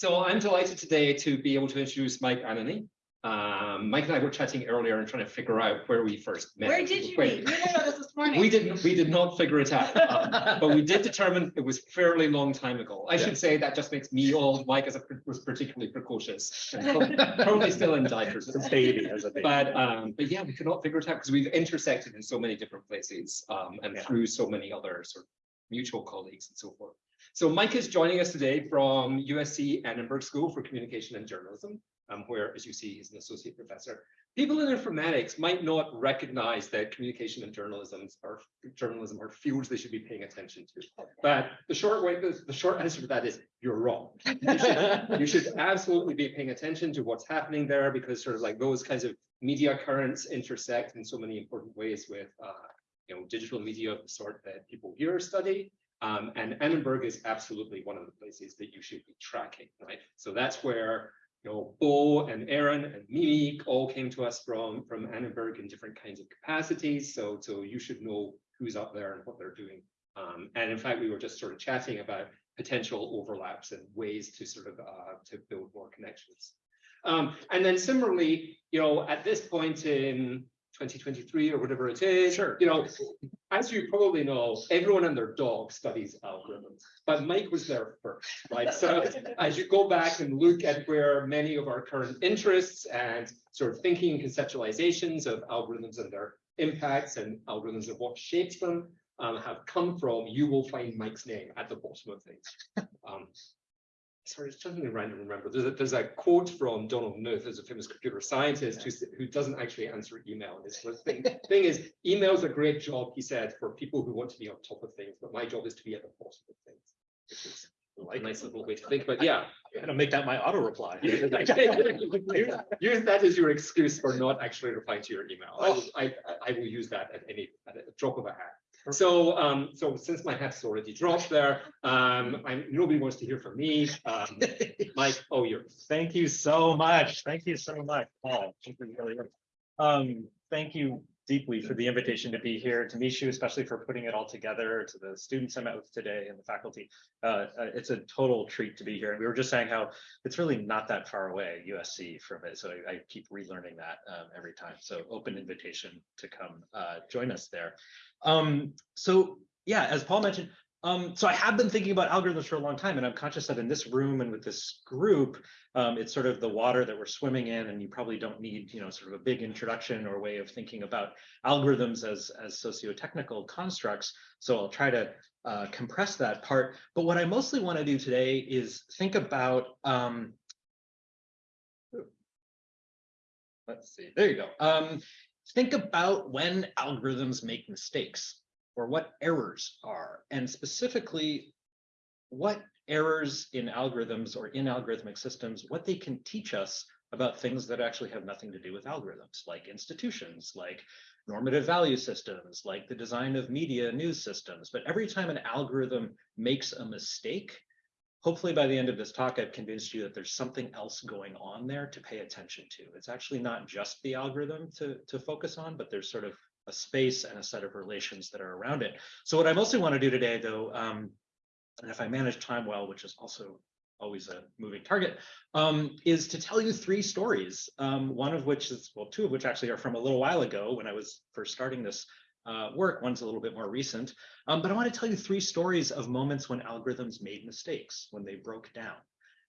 So I'm delighted today to be able to introduce Mike Ananny. Um, Mike and I were chatting earlier and trying to figure out where we first met. Where did you Wait, meet? We didn't know this this morning. We didn't, we did not figure it out, um, but we did determine it was fairly long time ago. I should say that just makes me old. Mike is a, was particularly precocious. probably- Probably still in diapers. As a baby, as a baby. But um, but yeah, we could not figure it out because we've intersected in so many different places um, and Yeah. through so many other sort of mutual colleagues and so forth. So Mike is joining us today from USC Annenberg School for Communication and Journalism, um, where, as you see, he's an associate professor. People in informatics might not recognize that communication and journalism are journalism are fields they should be paying attention to. But the short way, the, the short answer to that is you're wrong. You should, you should absolutely be paying attention to what's happening there because sort of like those kinds of media currents intersect in so many important ways with uh, you know digital media of the sort that people here study. Um, and Annenberg is absolutely one of the places that you should be tracking, right? So that's where you know Bo and Aaron and Mimi all came to us from from Annenberg in different kinds of capacities. So so you should know who's up there and what they're doing. Um, and in fact, we were just sort of chatting about potential overlaps and ways to sort of uh, to build more connections. Um, and then similarly, you know, at this point in 2023 or whatever it is, Sure. you know, as you probably know, everyone and their dog studies algorithms, but Mike was there first, right? So as you go back and look at where many of our current interests and sort of thinking and conceptualizations of algorithms and their impacts and algorithms of what shapes them um, have come from, you will find Mike's name at the bottom of things. Um, sorry, it's something random to remember. There's a, there's a quote from Donald Knuth, who's a famous computer scientist, who, who doesn't actually answer email. And his sort of thing, thing is, email's a great job, he said, for people who want to be on top of things, but my job is to be at the bottom of things. Which is a nice little way to think, but yeah. I'm gonna make that my auto reply. Use use that as your excuse for not actually replying to your email. I oh. will, I, I- I will use that at any, at a drop of a hat. So, um, so since my hat's already dropped there, um, I'm, nobody wants to hear from me. Um, Mike, oh, you're, Thank you so much. Thank you so much, Paul. This is really. Um, thank you deeply for the invitation to be here, to you, especially for putting it all together, to the students I met with today and the faculty. Uh, uh, it's a total treat to be here. And we were just saying how it's really not that far away, USC from it. So I, I keep relearning that um, every time. So open invitation to come uh, join us there. Um, so yeah, as Paul mentioned, um, so I have been thinking about algorithms for a long time, and I'm conscious that in this room and with this group, um, it's sort of the water that we're swimming in, and you probably don't need, you know, sort of a big introduction or way of thinking about algorithms as as socio-technical constructs. So I'll try to uh, compress that part. But what I mostly want to do today is think about. Um, let's see. There you go. Think about when algorithms make mistakes or what errors are, and specifically what errors in algorithms or in algorithmic systems, what they can teach us about things that actually have nothing to do with algorithms, like institutions, like normative value systems, like the design of media news systems. But every time an algorithm makes a mistake, hopefully by the end of this talk, I've convinced you that there's something else going on there to pay attention to. It's actually not just the algorithm to, to focus on, but there's sort of a space and a set of relations that are around it. So what I mostly want to do today, though, um, and if I manage time well, which is also always a moving target, um, is to tell you three stories. Um, one of which is, well, two of which actually are from a little while ago when I was first starting this uh, work. One's a little bit more recent, um, but I want to tell you three stories of moments when algorithms made mistakes, when they broke down,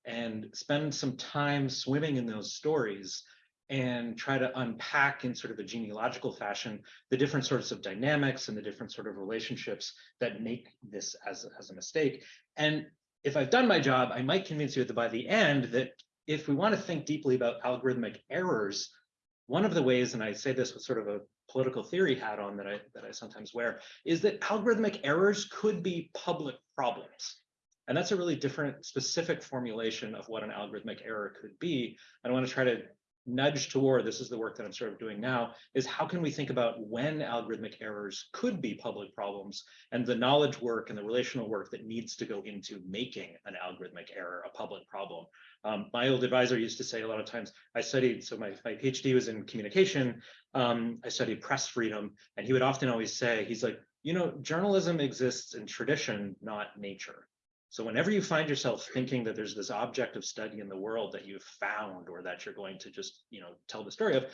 and spend some time swimming in those stories and try to unpack in sort of a genealogical fashion the different sorts of dynamics and the different sort of relationships that make this as, as a mistake. And if I've done my job, I might convince you that by the end that if we want to think deeply about algorithmic errors, one of the ways, and I say this with sort of a political theory hat on that I that I sometimes wear, is that algorithmic errors could be public problems. And that's a really different specific formulation of what an algorithmic error could be. I want to try to nudge toward, this is the work that I'm sort of doing now, is how can we think about when algorithmic errors could be public problems and the knowledge work and the relational work that needs to go into making an algorithmic error a public problem. Um, my old advisor used to say a lot of times, I studied, so my, my PhD was in communication, um, I studied press freedom, and he would often always say, he's like, you know, journalism exists in tradition, not nature. So whenever you find yourself thinking that there's this object of study in the world that you've found or that you're going to just, you know, tell the story of,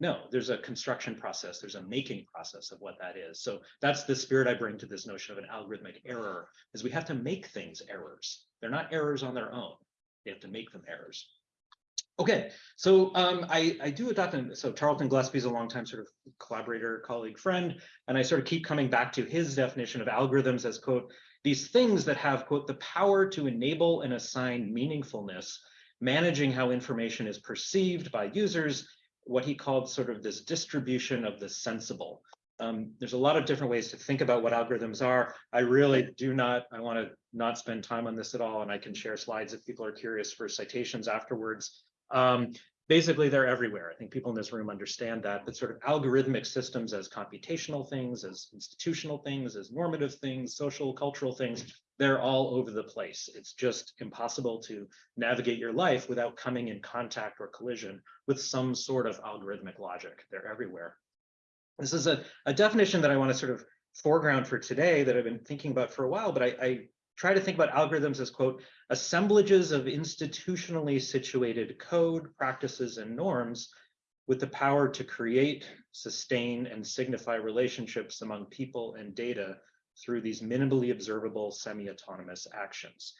no, there's a construction process, there's a making process of what that is. So that's the spirit I bring to this notion of an algorithmic error, is we have to make things errors. They're not errors on their own. They have to make them errors. Okay, so um, I, I do adopt, an- so Tarleton Gillespie is a longtime sort of collaborator, colleague, friend, and I sort of keep coming back to his definition of algorithms as quote, these things that have quote, the power to enable and assign meaningfulness, managing how information is perceived by users, what he called sort of this distribution of the sensible. Um, there's a lot of different ways to think about what algorithms are. I really do not, I want to not spend time on this at all, and I can share slides if people are curious for citations afterwards. Um, basically, they're everywhere. I think people in this room understand that, but sort of algorithmic systems as computational things, as institutional things, as normative things, social, cultural things, they're all over the place. It's just impossible to navigate your life without coming in contact or collision with some sort of algorithmic logic. They're everywhere. This is a, a definition that I want to sort of foreground for today that I've been thinking about for a while, but I, I try to think about algorithms as quote, assemblages of institutionally situated code, practices, and norms with the power to create, sustain, and signify relationships among people and data through these minimally observable semi-autonomous actions.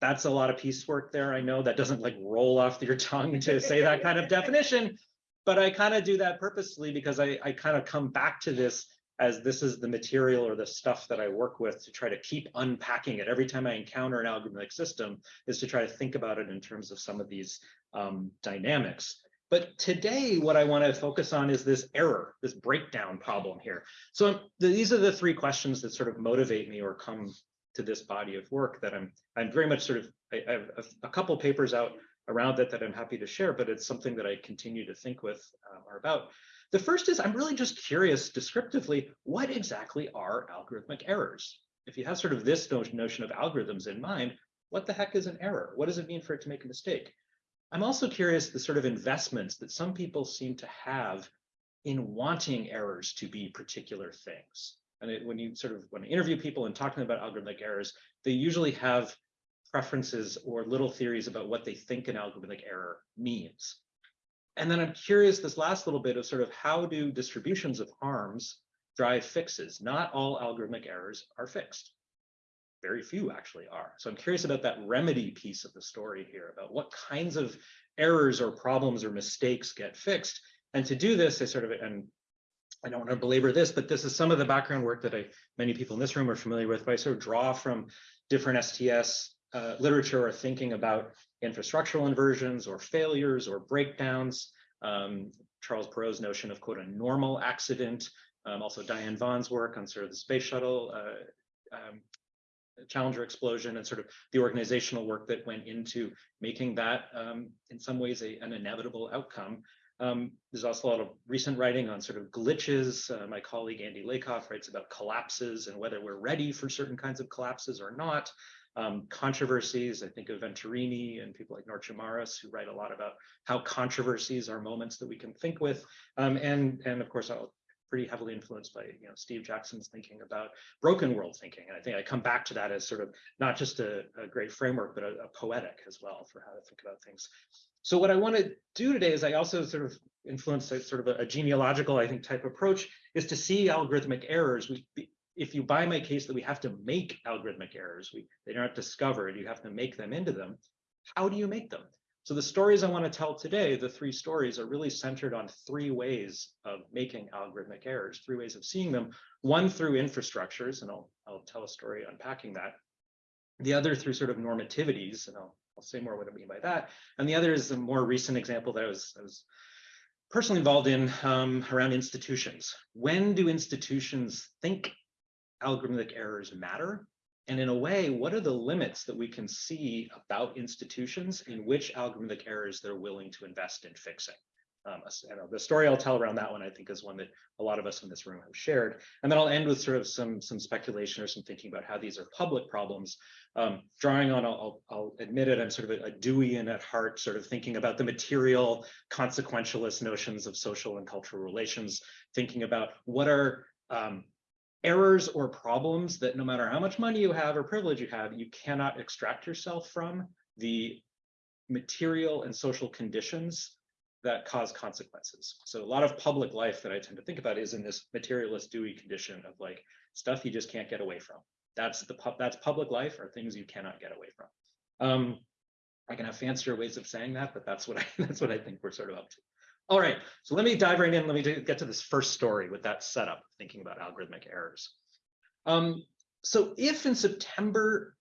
That's a lot of piecework there. I know that doesn't like roll off your tongue to say that kind of definition, but I kind of do that purposely because I, I kind of come back to this as this is the material or the stuff that I work with to try to keep unpacking it. Every time I encounter an algorithmic system is to try to think about it in terms of some of these um, dynamics. But today, what I want to focus on is this error, this breakdown problem here. So these are the three questions that sort of motivate me or come to this body of work that I'm I'm very much sort of I, I have a, couple papers out around it that I'm happy to share, but it's something that I continue to think with um, or about. The first is I'm really just curious descriptively, what exactly are algorithmic errors? If you have sort of this notion of algorithms in mind, what the heck is an error? What does it mean for it to make a mistake? I'm also curious the sort of investments that some people seem to have in wanting errors to be particular things. And it, when you sort of when I interview people and talking about algorithmic errors, they usually have preferences or little theories about what they think an algorithmic error means. And then I'm curious this last little bit of sort of how do distributions of harms drive fixes? Not all algorithmic errors are fixed. Very few actually are. So I'm curious about that remedy piece of the story here, about what kinds of errors or problems or mistakes get fixed. And to do this, I sort of, and I don't want to belabor this, but this is some of the background work that I, many people in this room are familiar with, but I sort of draw from different STS uh, literature or thinking about infrastructural inversions or failures or breakdowns. Um, Charles Perrow's notion of quote a normal accident, um, also Diane Vaughan's work on sort of the space shuttle uh, um, Challenger explosion and sort of the organizational work that went into making that um, in some ways a, an inevitable outcome. Um, there's also a lot of recent writing on sort of glitches. Uh, my colleague Andy Lakoff writes about collapses and whether we're ready for certain kinds of collapses or not. Um, controversies, I think of Venturini and people like Noortje Marres who write a lot about how controversies are moments that we can think with. Um, and, and of course, I'll pretty heavily influenced by you know Steve Jackson's thinking about broken world thinking. And I think I come back to that as sort of not just a, a great framework, but a, a poetic as well for how to think about things. So what I want to do today is I also sort of influence a, sort of a, a genealogical, I think, type approach is to see algorithmic errors. We, if you buy my case that we have to make algorithmic errors, we they aren't discovered, you have to make them into them. How do you make them? So the stories I want to tell today, the three stories are really centered on three ways of making algorithmic errors, three ways of seeing them. One through infrastructures, and I'll, I'll tell a story unpacking that. The other through sort of normativities, and I'll, I'll say more what I mean by that. And the other is a more recent example that I was, I was personally involved in um, around institutions. When do institutions think algorithmic errors matter? And in a way, what are the limits that we can see about institutions in which algorithmic errors they're willing to invest in fixing? Um, the story I'll tell around that one, I think, is one that a lot of us in this room have shared. And then I'll end with sort of some, some speculation or some thinking about how these are public problems. Um, drawing on, I'll, I'll admit it, I'm sort of a, a Deweyan at heart, sort of thinking about the material consequentialist notions of social and cultural relations, thinking about what are um, errors or problems that no matter how much money you have or privilege you have, you cannot extract yourself from the material and social conditions that cause consequences. So a lot of public life that I tend to think about is in this materialist Dewey condition of like stuff you just can't get away from. That's the that's public life or things you cannot get away from. Um, I can have fancier ways of saying that, but that's what I that's what I think we're sort of up to. All right, so let me dive right in. Let me do- get to this first story with that setup, thinking about algorithmic errors. Um, so if in September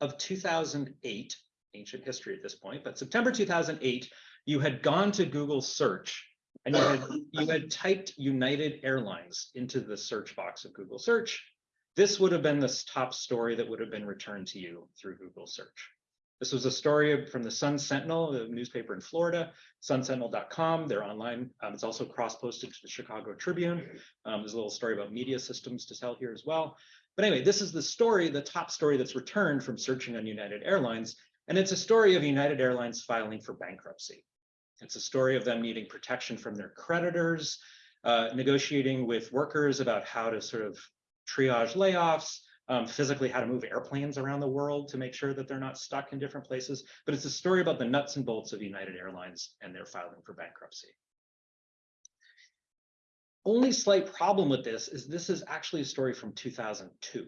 of 2008, ancient history at this point, but September 2008, you had gone to Google search and you had, you had typed United Airlines into the search box of Google search, this would have been this top story that would have been returned to you through Google search. This was a story from the Sun Sentinel, a newspaper in Florida, sunsentinel.com. They're online. Um, it's also cross-posted to the Chicago Tribune. Um, there's a little story about media systems to tell here as well. But anyway, this is the story, the top story that's returned from searching on United Airlines. And it's a story of United Airlines filing for bankruptcy. It's a story of them needing protection from their creditors, uh, negotiating with workers about how to sort of triage layoffs, um, physically how to move airplanes around the world to make sure that they're not stuck in different places. But it's a story about the nuts and bolts of United Airlines and their filing for bankruptcy. Only slight problem with this is this is actually a story from 2002.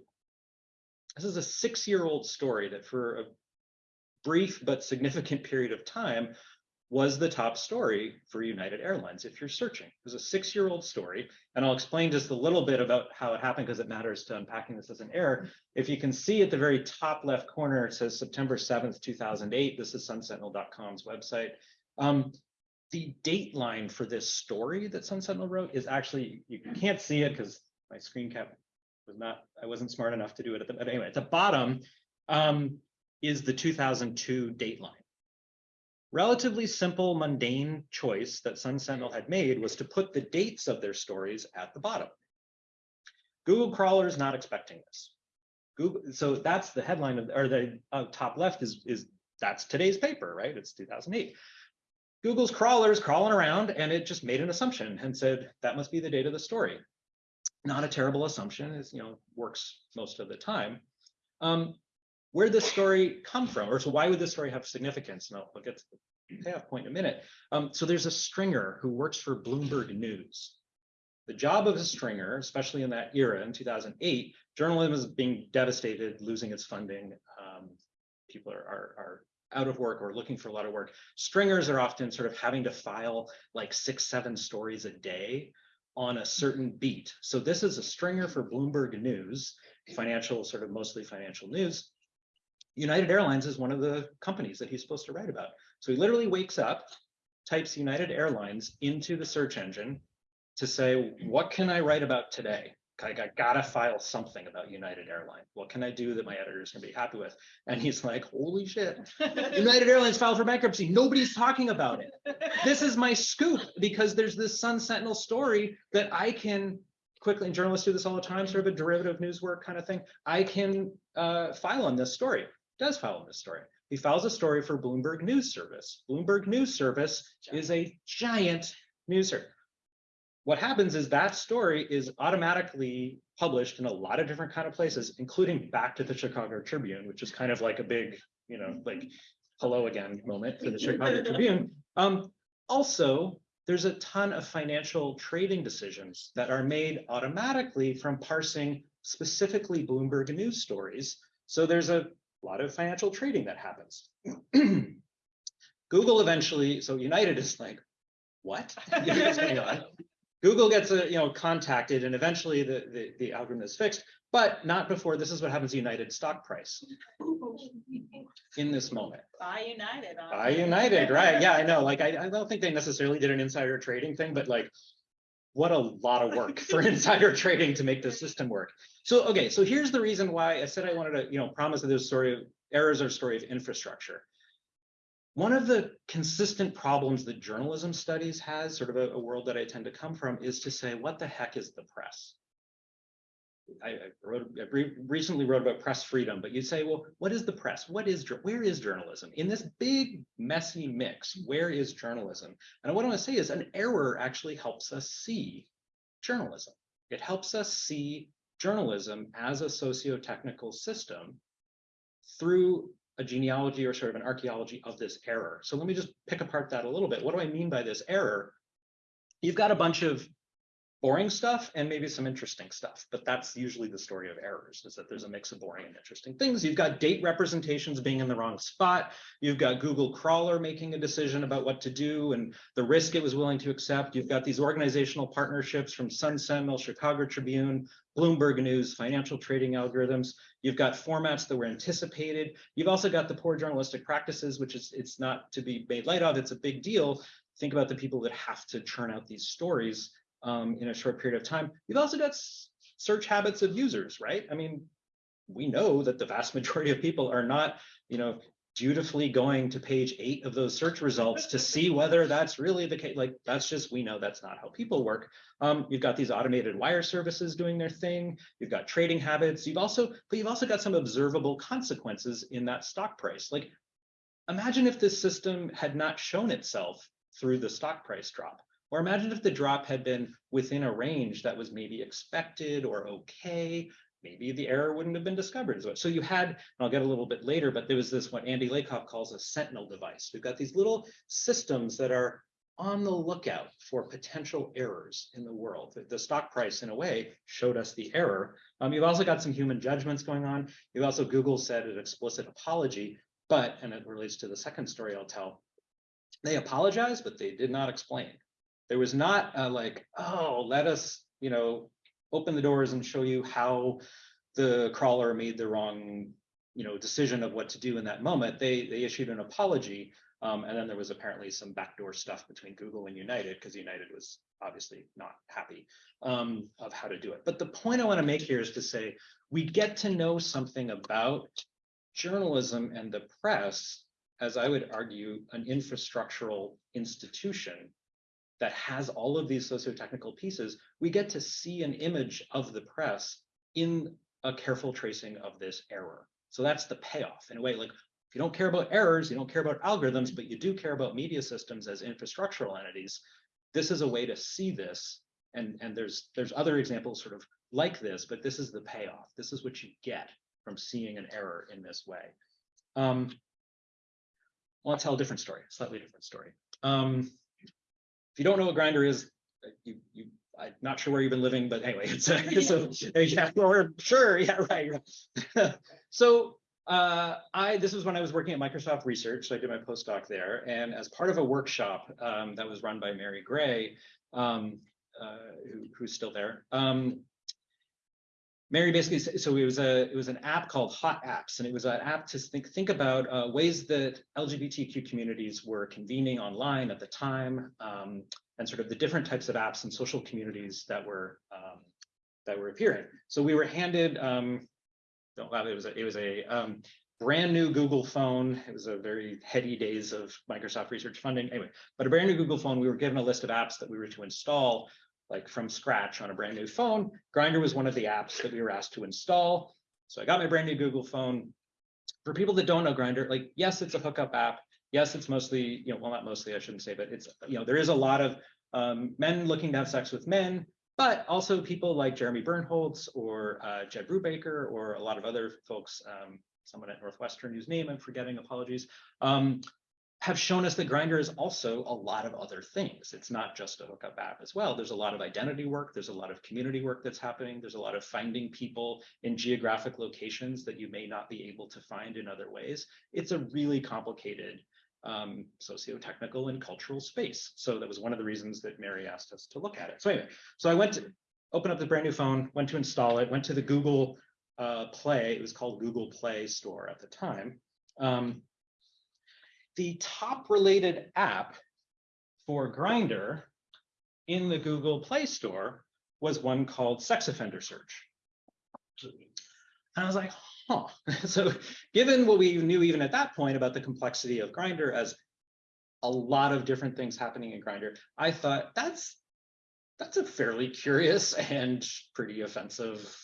This is a six-year-old story that for a brief but significant period of time was the top story for United Airlines if you're searching. It was a six-year-old story, and I'll explain just a little bit about how it happened because it matters to unpacking this as an error. If you can see at the very top left corner, it says September 7th, 2008. This is sunsentinel.com's website. Um, the date line for this story that Sun Sentinel wrote is actually, you can't see it because my screen cap was not, I wasn't smart enough to do it at the, but anyway, at the bottom um, is the 2002 date line relatively simple, mundane choice that Sun Sentinel had made was to put the dates of their stories at the bottom. Google crawler is not expecting this. Google, so that's the headline of, or the uh, top left is, is that's today's paper, right? It's 2008. Google's crawler is crawling around and it just made an assumption and said that must be the date of the story. Not a terrible assumption, is you know works most of the time. Um, where this story come from, or so why would this story have significance? And I'll, I'll get to the payoff point in a minute. Um, so there's a stringer who works for Bloomberg News. The job of a stringer, especially in that era in 2008, journalism is being devastated, losing its funding. Um, people are, are, are out of work or looking for a lot of work. Stringers are often sort of having to file like six, seven stories a day on a certain beat. So this is a stringer for Bloomberg News, financial, sort of mostly financial news. United Airlines is one of the companies that he's supposed to write about. So he literally wakes up, types United Airlines into the search engine to say, what can I write about today? I gotta file something about United Airlines. What can I do that my editors can be happy with? And he's like, holy shit, United Airlines filed for bankruptcy. Nobody's talking about it. This is my scoop because there's this Sun Sentinel story that I can quickly, and journalists do this all the time, sort of a derivative news work kind of thing. I can uh, file on this story does file this story. He files a story for Bloomberg News Service. Bloomberg News Service is a giant news service. What happens is that story is automatically published in a lot of different kind of places, including back to the Chicago Tribune, which is kind of like a big, you know, like hello again moment for the Chicago Tribune. Um, also, there's a ton of financial trading decisions that are made automatically from parsing specifically Bloomberg news stories. So there's a a lot of financial trading that happens. Google eventually, so United is like, what? What's going on? Google gets a, you know contacted and eventually the, the, the algorithm is fixed, but not before this is what happens to United stock price in this moment. Buy United. Buy. United, right? Yeah, I know. Like, I, I don't think they necessarily did an insider trading thing, but like, what a lot of work for insider trading to make this system work. So, okay, so here's the reason why I said I wanted to, you know, promise that this story of errors are a story of infrastructure. One of the consistent problems that journalism studies has, sort of a, a world that I tend to come from, is to say, what the heck is the press? I, I wrote, I re recently wrote about press freedom, but you say, well, what is the press? What is where is journalism? In this big, messy mix, where is journalism? And what I want to say is an error actually helps us see journalism. It helps us see journalism as a socio-technical system through a genealogy or sort of an archaeology of this error. So let me just pick apart that a little bit. What do I mean by this error? You've got a bunch of boring stuff and maybe some interesting stuff, but that's usually the story of errors is that there's a mix of boring and interesting things. You've got date representations being in the wrong spot. You've got Google crawler making a decision about what to do and the risk it was willing to accept. You've got these organizational partnerships from Sun Sentinel, Chicago Tribune, Bloomberg News, financial trading algorithms. You've got formats that were anticipated. You've also got the poor journalistic practices, which is it's not to be made light of. It's a big deal. Think about the people that have to churn out these stories um, in a short period of time. You've also got search habits of users, right? I mean, we know that the vast majority of people are not, you know, dutifully going to page eight of those search results to see whether that's really the case. Like that's just, we know that's not how people work. Um, you've got these automated wire services doing their thing. You've got trading habits. You've also, but you've also got some observable consequences in that stock price. Like imagine if this system had not shown itself through the stock price drop. Or imagine if the drop had been within a range that was maybe expected or okay, maybe the error wouldn't have been discovered. So you had, and I'll get a little bit later, but there was this what Andy Lakoff calls a sentinel device. We've got these little systems that are on the lookout for potential errors in the world. The, stock price, in a way, showed us the error. Um, you've also got some human judgments going on. You've also, Google said an explicit apology, but, and it relates to the second story I'll tell, they apologized, but they did not explain. There was not a like, oh, let us, you know, open the doors and show you how the crawler made the wrong, you know, decision of what to do in that moment. They they issued an apology, um, and then there was apparently some backdoor stuff between Google and United because United was obviously not happy um, of how to do it. But the point I want to make here is to say we get to know something about journalism and the press as I would argue, an infrastructural institution that has all of these socio-technical pieces, we get to see an image of the press in a careful tracing of this error. So that's the payoff in a way, like if you don't care about errors, you don't care about algorithms, but you do care about media systems as infrastructural entities, this is a way to see this. And, and there's, there's other examples sort of like this, but this is the payoff. This is what you get from seeing an error in this way. Um, well, I'll tell a different story, slightly different story. Um, if you don't know what Grindr is, uh, you, you, I'm not sure where you've been living, but anyway, it's a, it's a yeah, or sure, yeah, right. right. so uh, I this was when I was working at Microsoft Research. So I did my postdoc there, and as part of a workshop um, that was run by Mary Gray, um, uh, who, who's still there, um, Mary basically so it was a it was an app called Hot Apps, and it was an app to think think about uh, ways that LGBTQ communities were convening online at the time, um, and sort of the different types of apps and social communities that were um, that were appearing. So we were handed um, it was a, it was a um, brand new Google phone. It was a very heady days of Microsoft research funding. Anyway, but a brand new Google phone. We were given a list of apps that we were to install like from scratch on a brand new phone. Grindr was one of the apps that we were asked to install. So I got my brand new Google phone. For people that don't know Grindr, like, yes, it's a hookup app. Yes, it's mostly, you know, well, not mostly, I shouldn't say, but it's, you know, there is a lot of um, men looking to have sex with men, but also people like Jeremy Birnholtz or uh, Jed Brubaker or a lot of other folks, um, someone at Northwestern whose name I'm forgetting, apologies, um, have shown us that Grindr is also a lot of other things. It's not just a hookup app as well. There's a lot of identity work. There's a lot of community work that's happening. There's a lot of finding people in geographic locations that you may not be able to find in other ways. It's a really complicated um, socio-technical and cultural space. So that was one of the reasons that Mary asked us to look at it. So anyway, so I went to open up the brand new phone, went to install it, went to the Google uh, Play. It was called Google Play Store at the time. Um, the top related app for Grindr in the Google Play Store was one called Sex Offender Search. And I was like, huh. so given what we knew even at that point about the complexity of Grindr as a lot of different things happening in Grindr, I thought that's that's a fairly curious and pretty offensive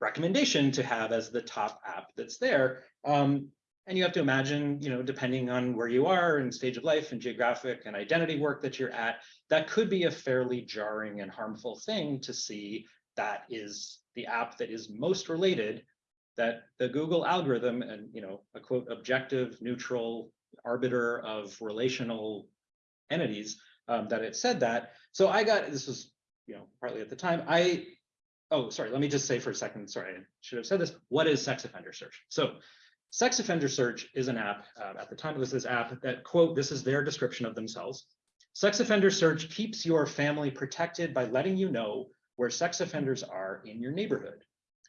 recommendation to have as the top app that's there. Um, and you have to imagine, you know, depending on where you are and stage of life and geographic and identity work that you're at, that could be a fairly jarring and harmful thing to see that is the app that is most related that the Google algorithm and, you know, a quote, objective, neutral arbiter of relational entities, um, that it said that. So I got, this was, you know, partly at the time, I, oh, sorry, let me just say for a second, sorry, I should have said this. What is sex offender search? So sex offender search is an app, uh, at the time was this app that quote, this is their description of themselves. Sex offender search keeps your family protected by letting you know where sex offenders are in your neighborhood.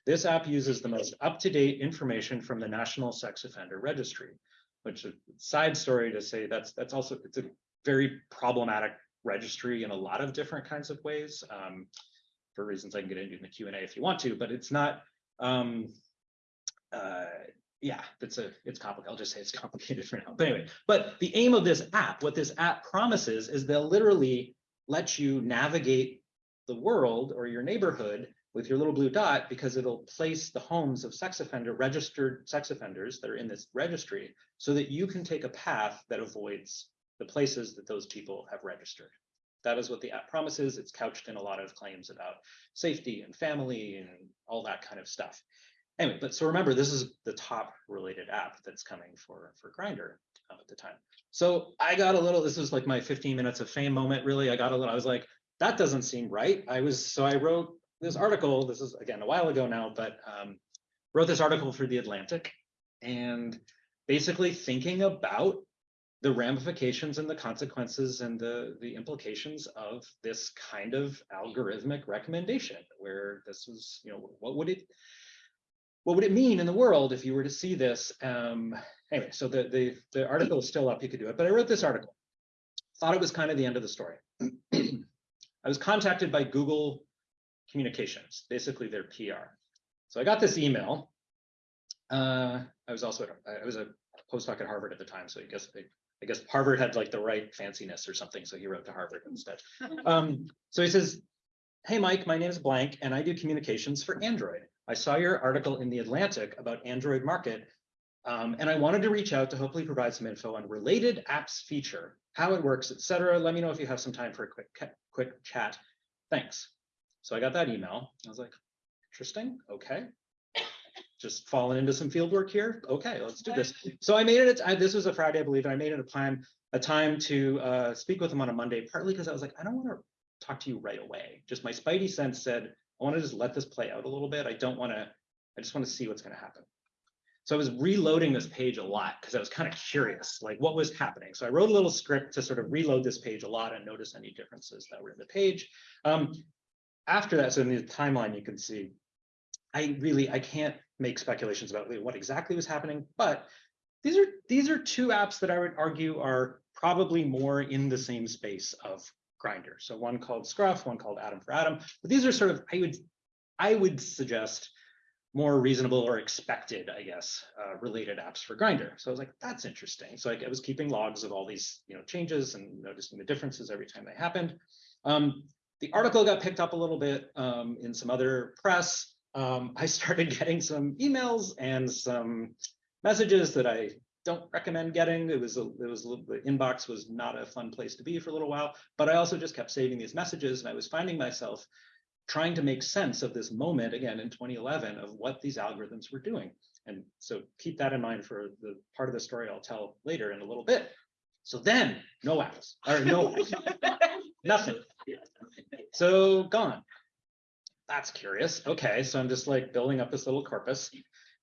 This app uses the most up-to-date information from the National Sex Offender Registry, which is a side story to say that's that's also it's a very problematic registry in a lot of different kinds of ways. Um, for reasons I can get into in the Q and A if you want to, but it's not. Um, uh, yeah, it's a it's complicated. I'll just say it's complicated for now. But anyway, but the aim of this app, what this app promises, is they'll literally let you navigate the world or your neighborhood with your little blue dot because it'll place the homes of sex offender registered sex offenders that are in this registry so that you can take a path that avoids the places that those people have registered. That is what the app promises. It's couched in a lot of claims about safety and family and all that kind of stuff. Anyway, but so remember, this is the top related app that's coming for for Grindr uh, at the time. So I got a little. This was like my 15 minutes of fame moment. Really, I got a little. I was like, that doesn't seem right. I was so I wrote this article. This is again a while ago now, but um, wrote this article for the Atlantic, and basically thinking about the ramifications and the consequences and the the implications of this kind of algorithmic recommendation where this was you know what would it what would it mean in the world if you were to see this um anyway so the the the article is still up you could do it but i wrote this article thought it was kind of the end of the story i was contacted by google communications basically their pr so i got this email uh i was also i was a postdoc at harvard at the time so i guess they I guess Harvard had like the right fanciness or something, so he wrote to Harvard instead. Um, so he says, "Hey Mike, my name is blank, and I do communications for Android. I saw your article in the Atlantic about Android market, um, and I wanted to reach out to hopefully provide some info on related apps feature, how it works, etc. Let me know if you have some time for a quick quick chat. Thanks." So I got that email. I was like, "Interesting. Okay." just falling into some field work here. Okay, let's do this. So I made it, I, this was a Friday, I believe, and I made it a plan, a time to uh, speak with him on a Monday, partly because I was like, I don't want to talk to you right away. Just my spidey sense said, I want to just let this play out a little bit. I don't want to, I just want to see what's going to happen. So I was reloading this page a lot because I was kind of curious, like what was happening. So I wrote a little script to sort of reload this page a lot and notice any differences that were in the page. Um, after that, so in the timeline, you can see, I really, I can't make speculations about what exactly was happening, but these are these are two apps that I would argue are probably more in the same space of Grindr. So one called Scruff, one called Adam4Adam. But these are sort of I would I would suggest more reasonable or expected, I guess, uh, related apps for Grindr. So I was like, that's interesting. So I, I, was keeping logs of all these you know changes and noticing the differences every time they happened. Um, the article got picked up a little bit um, in some other press um, I started getting some emails and some messages that I don't recommend getting. It was a, it was a little, the inbox was not a fun place to be for a little while, but I also just kept saving these messages and I was finding myself trying to make sense of this moment again in 2011 of what these algorithms were doing. And so keep that in mind for the part of the story I'll tell later in a little bit. So then no apps or no nothing. So gone that's curious. Okay, so I'm just like building up this little corpus.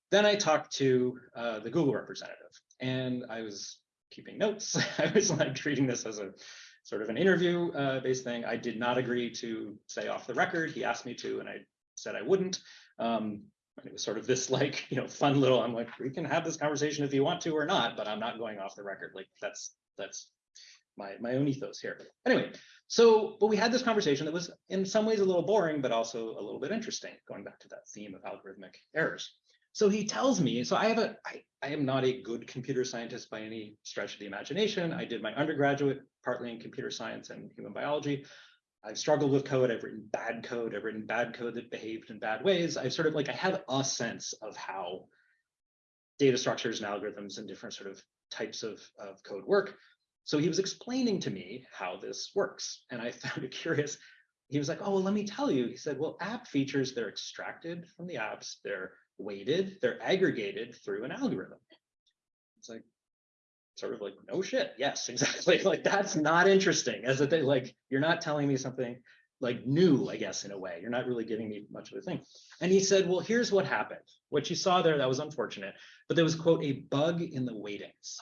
Then I talked to uh, the Google representative and I was keeping notes. I was like treating this as a sort of an interview uh, based thing. I did not agree to say off the record. He asked me to, and I said I wouldn't. Um, it was sort of this like, you know, fun little, I'm like, we can have this conversation if you want to or not, but I'm not going off the record. Like that's, that's my, my own ethos here. Anyway, so, but we had this conversation that was in some ways a little boring, but also a little bit interesting, going back to that theme of algorithmic errors. So he tells me, so I have a, I, I am not a good computer scientist by any stretch of the imagination. I did my undergraduate partly in computer science and human biology. I've struggled with code. I've written bad code. I've written bad code that behaved in bad ways. I've sort of like, I have a sense of how data structures and algorithms and different sort of types of, of code work. So he was explaining to me how this works. And I found it curious. he was like, oh, well, let me tell you. He said, well, app features, they're extracted from the apps, they're weighted, they're aggregated through an algorithm. It's like, sort of like, no shit. Yes, exactly. Like, that's not interesting as a thing. Like, you're not telling me something like new, I guess, in a way. You're not really giving me much of a thing. And he said, well, here's what happened. What you saw there, that was unfortunate, but there was, quote, a bug in the weightings.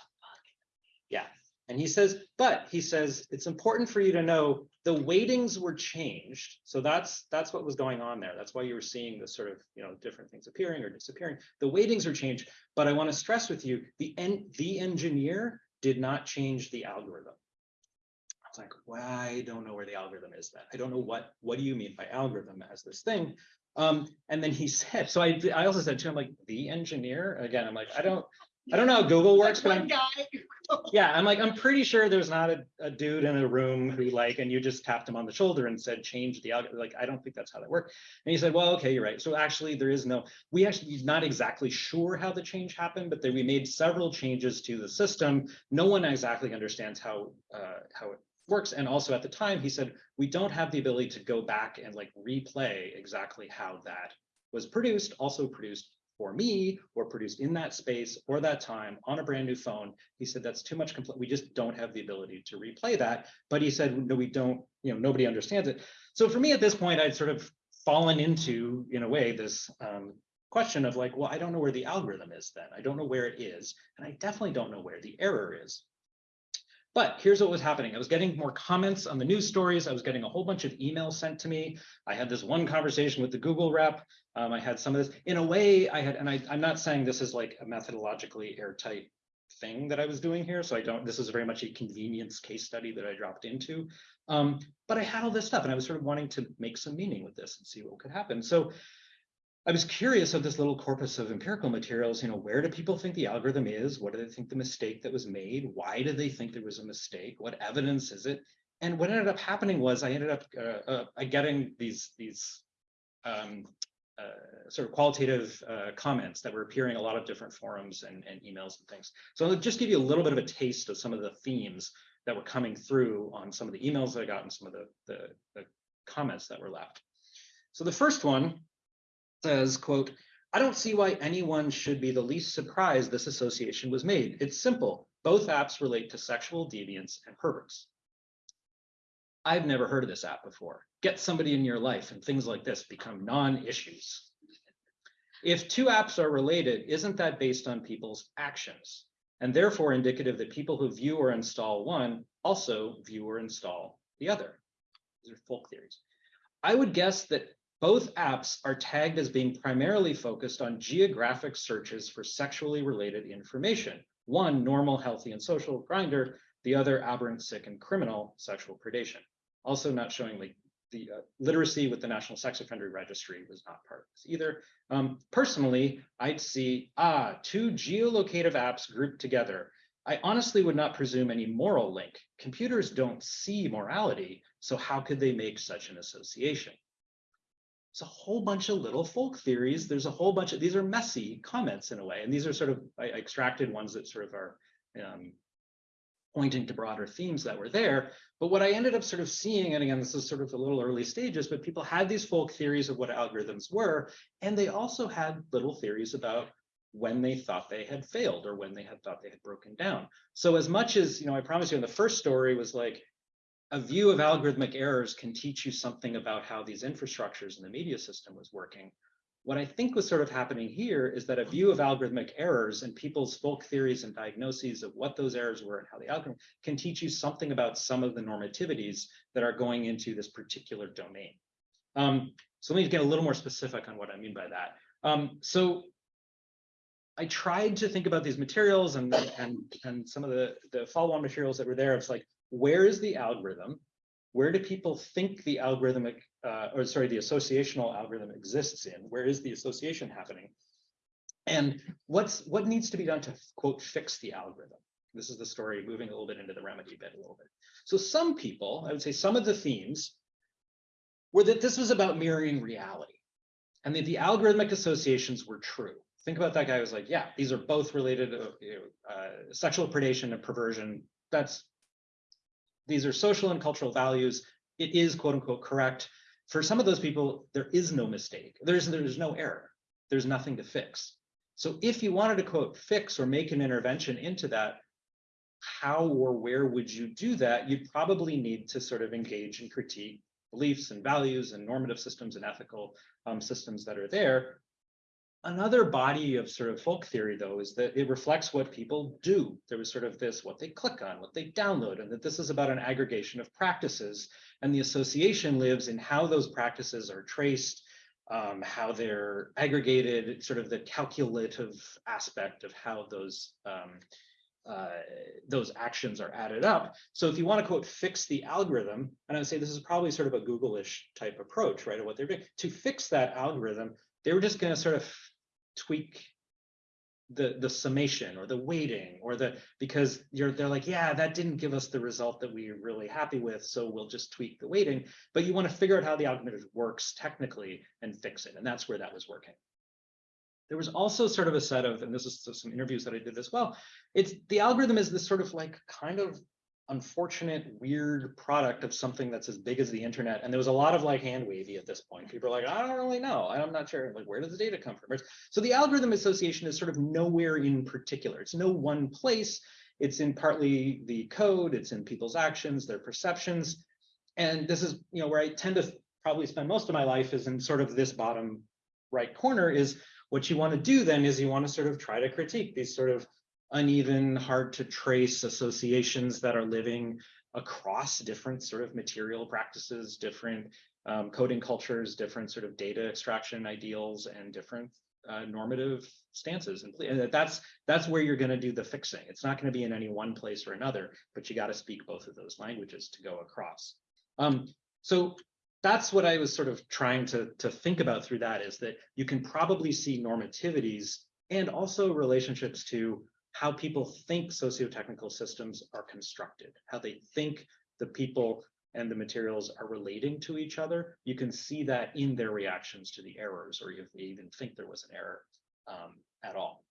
And he says, but he says, it's important for you to know the weightings were changed. So that's that's what was going on there. That's why you were seeing the sort of, you know, different things appearing or disappearing. The weightings were changed, but I want to stress with you, the en the engineer did not change the algorithm. I was like, well, I don't know where the algorithm is then. I don't know what what do you mean by algorithm as this thing? Um, and then he said, so I I also said to him, like, the engineer, again, I'm like, I don't I don't know how Google works, but I'm yeah, I'm like, I'm pretty sure there's not a, a dude in a room who like, and you just tapped him on the shoulder and said, change the algorithm. Like, I don't think that's how that worked. And he said, well, okay, you're right. So actually there is no, we actually not exactly sure how the change happened, but then we made several changes to the system. No one exactly understands how, uh, how it works. And also at the time, he said, we don't have the ability to go back and like replay exactly how that was produced, also produced for me or produced in that space or that time on a brand new phone. He said that's too much complete. We just don't have the ability to replay that. But he said, no, we don't, you know, nobody understands it. So for me at this point, I'd sort of fallen into, in a way, this um, question of like, well, I don't know where the algorithm is then. I don't know where it is. And I definitely don't know where the error is. But here's what was happening. I was getting more comments on the news stories. I was getting a whole bunch of emails sent to me. I had this one conversation with the Google rep. Um, I had some of this. In a way, I had, and I, I'm not saying this is like a methodologically airtight thing that I was doing here. So I don't, this is very much a convenience case study that I dropped into. Um, but I had all this stuff and I was sort of wanting to make some meaning with this and see what could happen. So I was curious of this little corpus of empirical materials, you know, where do people think the algorithm is? What do they think the mistake that was made? Why do they think there was a mistake? What evidence is it? And what ended up happening was I ended up uh, uh, getting these, these um, uh, sort of qualitative uh, comments that were appearing a lot of different forums and, and emails and things. So I'll just give you a little bit of a taste of some of the themes that were coming through on some of the emails that I got and some of the, the, the comments that were left. So the first one says, quote, I don't see why anyone should be the least surprised this association was made. It's simple. Both apps relate to sexual deviance and perverts. I've never heard of this app before. Get somebody in your life and things like this become non-issues. If two apps are related, isn't that based on people's actions? And therefore indicative that people who view or install one also view or install the other. These are folk theories. I would guess that both apps are tagged as being primarily focused on geographic searches for sexually related information. One, normal, healthy, and social Grindr, the other, aberrant, sick, and criminal sexual predation. Also not showing like the uh, literacy with the National Sex Offender Registry was not part of this either. Um, personally, I'd see, ah, two geolocative apps grouped together. I honestly would not presume any moral link. Computers don't see morality, so how could they make such an association? It's a whole bunch of little folk theories. There's a whole bunch of, these are messy comments in a way, and these are sort of I extracted ones that sort of are um, pointing to broader themes that were there. But what I ended up sort of seeing, and again, this is sort of a little early stages, but people had these folk theories of what algorithms were, and they also had little theories about when they thought they had failed or when they had thought they had broken down. So as much as, you know, I promise you in the first story was like, a view of algorithmic errors can teach you something about how these infrastructures in the media system was working. What I think was sort of happening here is that a view of algorithmic errors and people's folk theories and diagnoses of what those errors were and how the algorithm can teach you something about some of the normativities that are going into this particular domain. Um, so let me get a little more specific on what I mean by that. Um, so I tried to think about these materials and and and some of the the follow-on materials that were there. It's like, where is the algorithm? Where do people think the algorithmic, uh, or sorry, the associational algorithm exists in? Where is the association happening? And what's what needs to be done to quote fix the algorithm? This is the story moving a little bit into the remedy bit a little bit. So some people, I would say some of the themes were that this was about mirroring reality and that the algorithmic associations were true. Think about that guy who was like, yeah, these are both related know, uh, sexual predation and perversion. That's these are social and cultural values. it is quote unquote correct. For some of those people, there is no mistake. There's there's no error. There's nothing to fix. So if you wanted to quote fix or make an intervention into that, how or where would you do that? You'd probably need to sort of engage and critique beliefs and values and normative systems and ethical um, systems that are there. Another body of sort of folk theory, though, is that it reflects what people do. There was sort of this, what they click on, what they download, and that this is about an aggregation of practices. And the association lives in how those practices are traced, um, how they're aggregated, sort of the calculative aspect of how those um, uh, those actions are added up. So if you want to quote fix the algorithm, and I would say this is probably sort of a Google-ish type approach, right? Of what they're doing to fix that algorithm, they were just going to sort of tweak the the summation or the weighting or the because you're they're like yeah that didn't give us the result that we are really happy with so we'll just tweak the weighting. But you want to figure out how the algorithm works technically and fix it and that's where that was working. There was also sort of a set of and this is some interviews that i did as well it's the algorithm is this sort of like kind of unfortunate, weird product of something that's as big as the internet. And there was a lot of like hand wavy at this point. People are like, I don't really know. I'm not sure. Like, where does the data come from? So the algorithm association is sort of nowhere in particular. It's no one place. It's in partly the code, it's in people's actions, their perceptions. And this is, you know, where I tend to probably spend most of my life is in sort of this bottom right corner is what you want to do then is you want to sort of try to critique these sort of uneven, hard to trace associations that are living across different sort of material practices, different um, coding cultures, different sort of data extraction ideals, and different uh, normative stances. And that's that's where you're going to do the fixing. It's not going to be in any one place or another, but you got to speak both of those languages to go across. Um, so that's what I was sort of trying to, to think about through that is that you can probably see normativities and also relationships to how people think socio-technical systems are constructed, how they think the people and the materials are relating to each other. You can see that in their reactions to the errors, or if they even think there was an error um, at all.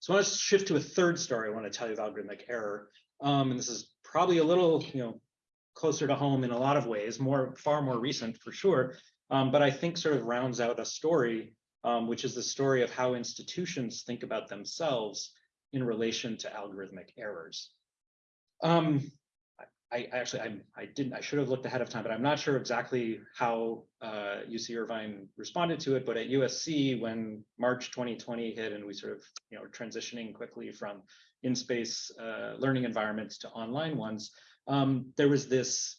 So I want to shift to a third story I want to tell you about algorithmic error. Um, and this is probably a little, you know, closer to home in a lot of ways, more far more recent for sure. Um, but I think sort of rounds out a story, um, which is the story of how institutions think about themselves in relation to algorithmic errors. Um, I, I, actually, I, I didn't, I should have looked ahead of time, but I'm not sure exactly how uh, UC Irvine responded to it. But at USC, when March 2020 hit and we sort of, you know, transitioning quickly from in-space uh, learning environments to online ones, um, there was this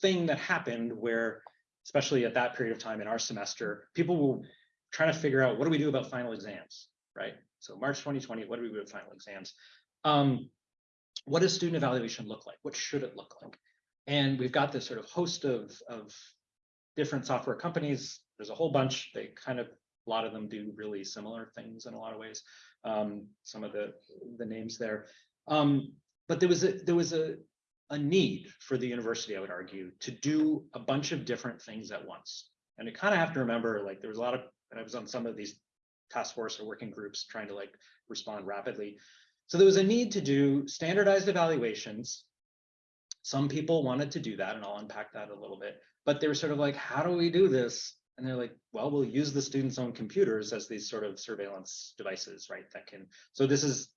thing that happened where, especially at that period of time in our semester, people were trying to figure out what do we do about final exams, right? So March 2020, what do we do with final exams? Um, what does student evaluation look like? What should it look like? And we've got this sort of host of, of different software companies. There's a whole bunch. They kind of, a lot of them do really similar things in a lot of ways. Um, some of the, the names there. Um, but there was a, there was a, a need for the university, I would argue, to do a bunch of different things at once. And you kind of have to remember, like, there was a lot of, and I was on some of these task force or working groups trying to like respond rapidly. So there was a need to do standardized evaluations. Some people wanted to do that, and I'll unpack that a little bit. But they were sort of like, how do we do this? And they're like, well, we'll use the students' own computers as these sort of surveillance devices, right? That can, so this is,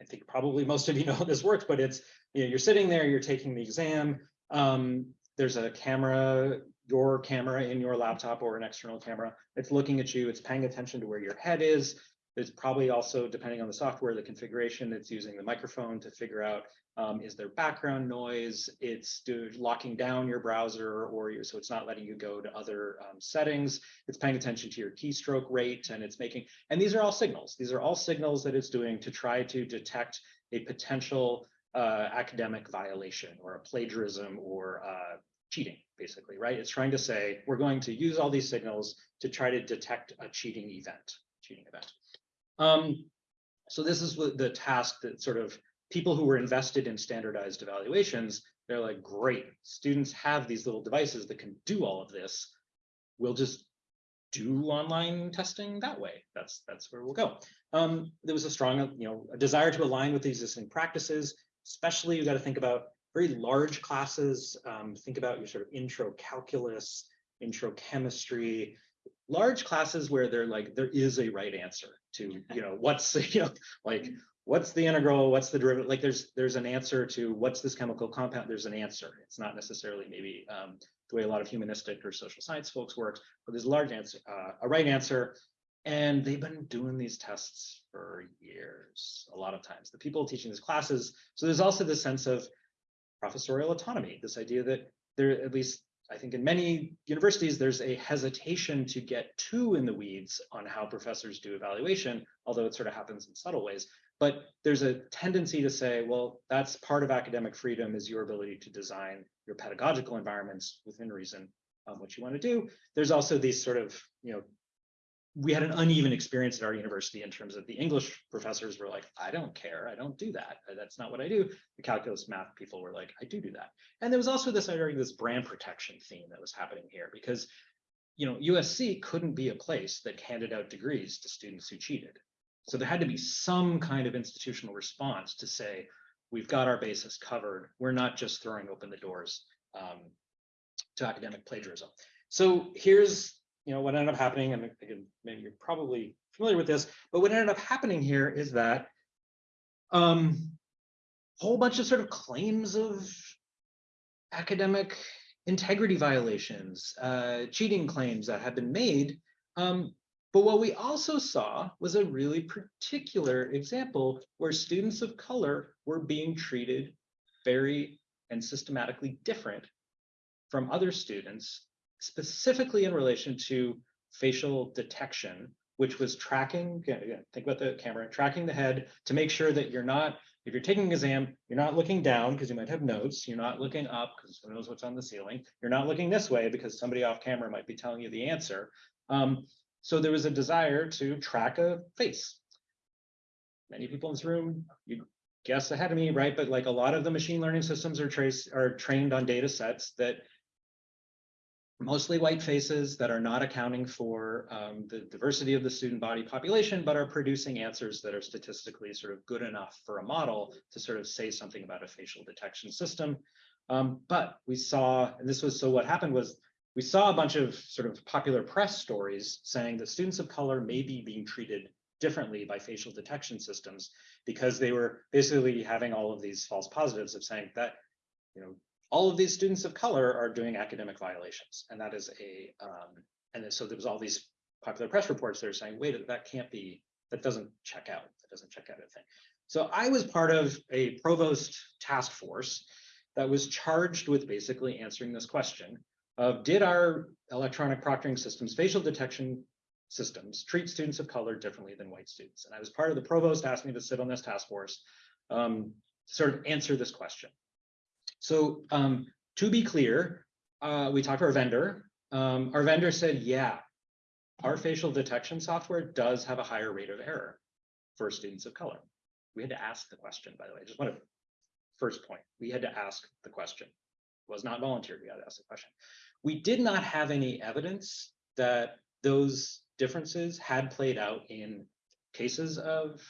I think probably most of you know how this works, but it's, you know, you're sitting there, you're taking the exam. Um, there's a camera your camera in your laptop or an external camera. It's looking at you, it's paying attention to where your head is. It's probably also, depending on the software, the configuration, it's using the microphone to figure out um, is there background noise? It's locking down your browser or your, so it's not letting you go to other um, settings. It's paying attention to your keystroke rate and it's making, and these are all signals. These are all signals that it's doing to try to detect a potential uh, academic violation or a plagiarism or uh, cheating, basically, right? It's trying to say, we're going to use all these signals to try to detect a cheating event, cheating event. Um, so this is the task that sort of people who were invested in standardized evaluations, they're like, great, students have these little devices that can do all of this. We'll just do online testing that way. That's that's where we'll go. Um, there was a strong, you know, a desire to align with the existing practices. Especially, you got to think about very large classes. Um, think about your sort of intro calculus, intro chemistry, large classes where they're like, there is a right answer to, you know, what's, you know, like, what's the integral, what's the derivative? Like there's, there's an answer to what's this chemical compound? There's an answer. It's not necessarily maybe um, the way a lot of humanistic or social science folks works, but there's a large answer, uh, a right answer. And they've been doing these tests for years, a lot of times. The people teaching these classes. So there's also this sense of professorial autonomy, this idea that there, at least I think in many universities, there's a hesitation to get too in the weeds on how professors do evaluation, although it sort of happens in subtle ways. But there's a tendency to say, well, that's part of academic freedom is your ability to design your pedagogical environments within reason, um, what you want to do. There's also these sort of, you know, we had an uneven experience at our university in terms of the English professors were like, I don't care, I don't do that. That's not what I do. The calculus math people were like, I do do that. And there was also this, I argue, this brand protection theme that was happening here because, you know, USC couldn't be a place that handed out degrees to students who cheated. So there had to be some kind of institutional response to say, we've got our bases covered. We're not just throwing open the doors um, to academic plagiarism. So here's you know, what ended up happening, and again, maybe you're probably familiar with this, but what ended up happening here is that um, whole bunch of sort of claims of academic integrity violations, uh, cheating claims that have been made. Um, but what we also saw was a really particular example where students of color were being treated very and systematically different from other students specifically in relation to facial detection, which was tracking, think about the camera, tracking the head to make sure that you're not, if you're taking an exam, you're not looking down because you might have notes, you're not looking up because who knows what's on the ceiling, you're not looking this way because somebody off camera might be telling you the answer. Um, so there was a desire to track a face. Many people in this room, you guess ahead of me, right? But like a lot of the machine learning systems are trace are trained on data sets that mostly white faces that are not accounting for um, the diversity of the student body population, but are producing answers that are statistically sort of good enough for a model to sort of say something about a facial detection system. Um, but we saw, and this was, so what happened was we saw a bunch of sort of popular press stories saying that students of color may be being treated differently by facial detection systems because they were basically having all of these false positives of saying that, you know, all of these students of color are doing academic violations. And that is a, um, and so there was all these popular press reports that are saying, wait, that can't be, that doesn't check out, that doesn't check out a thing. So I was part of a provost task force that was charged with basically answering this question of did our electronic proctoring systems, facial detection systems treat students of color differently than white students? And I was part of the provost asked me to sit on this task force um, to sort of answer this question. So um, to be clear, uh, we talked to our vendor. Um, our vendor said, yeah, our facial detection software does have a higher rate of error for students of color. We had to ask the question, by the way, just want to first point. We had to ask the question. It was not volunteered, we had to ask the question. We did not have any evidence that those differences had played out in cases of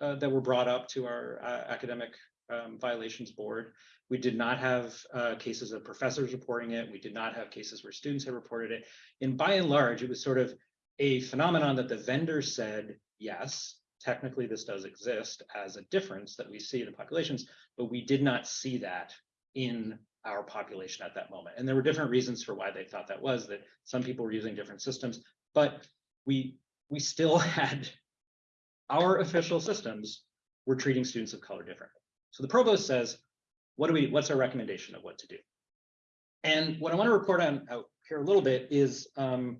uh, that were brought up to our uh, academic um, violations board. We did not have uh, cases of professors reporting it. We did not have cases where students had reported it. And by and large, it was sort of a phenomenon that the vendor said, yes, technically this does exist as a difference that we see in the populations, but we did not see that in our population at that moment. And there were different reasons for why they thought that was, that some people were using different systems, but we, we still had our official systems were treating students of color differently. So the provost says, what do we, what's our recommendation of what to do? And what I want to report on out here a little bit is, um,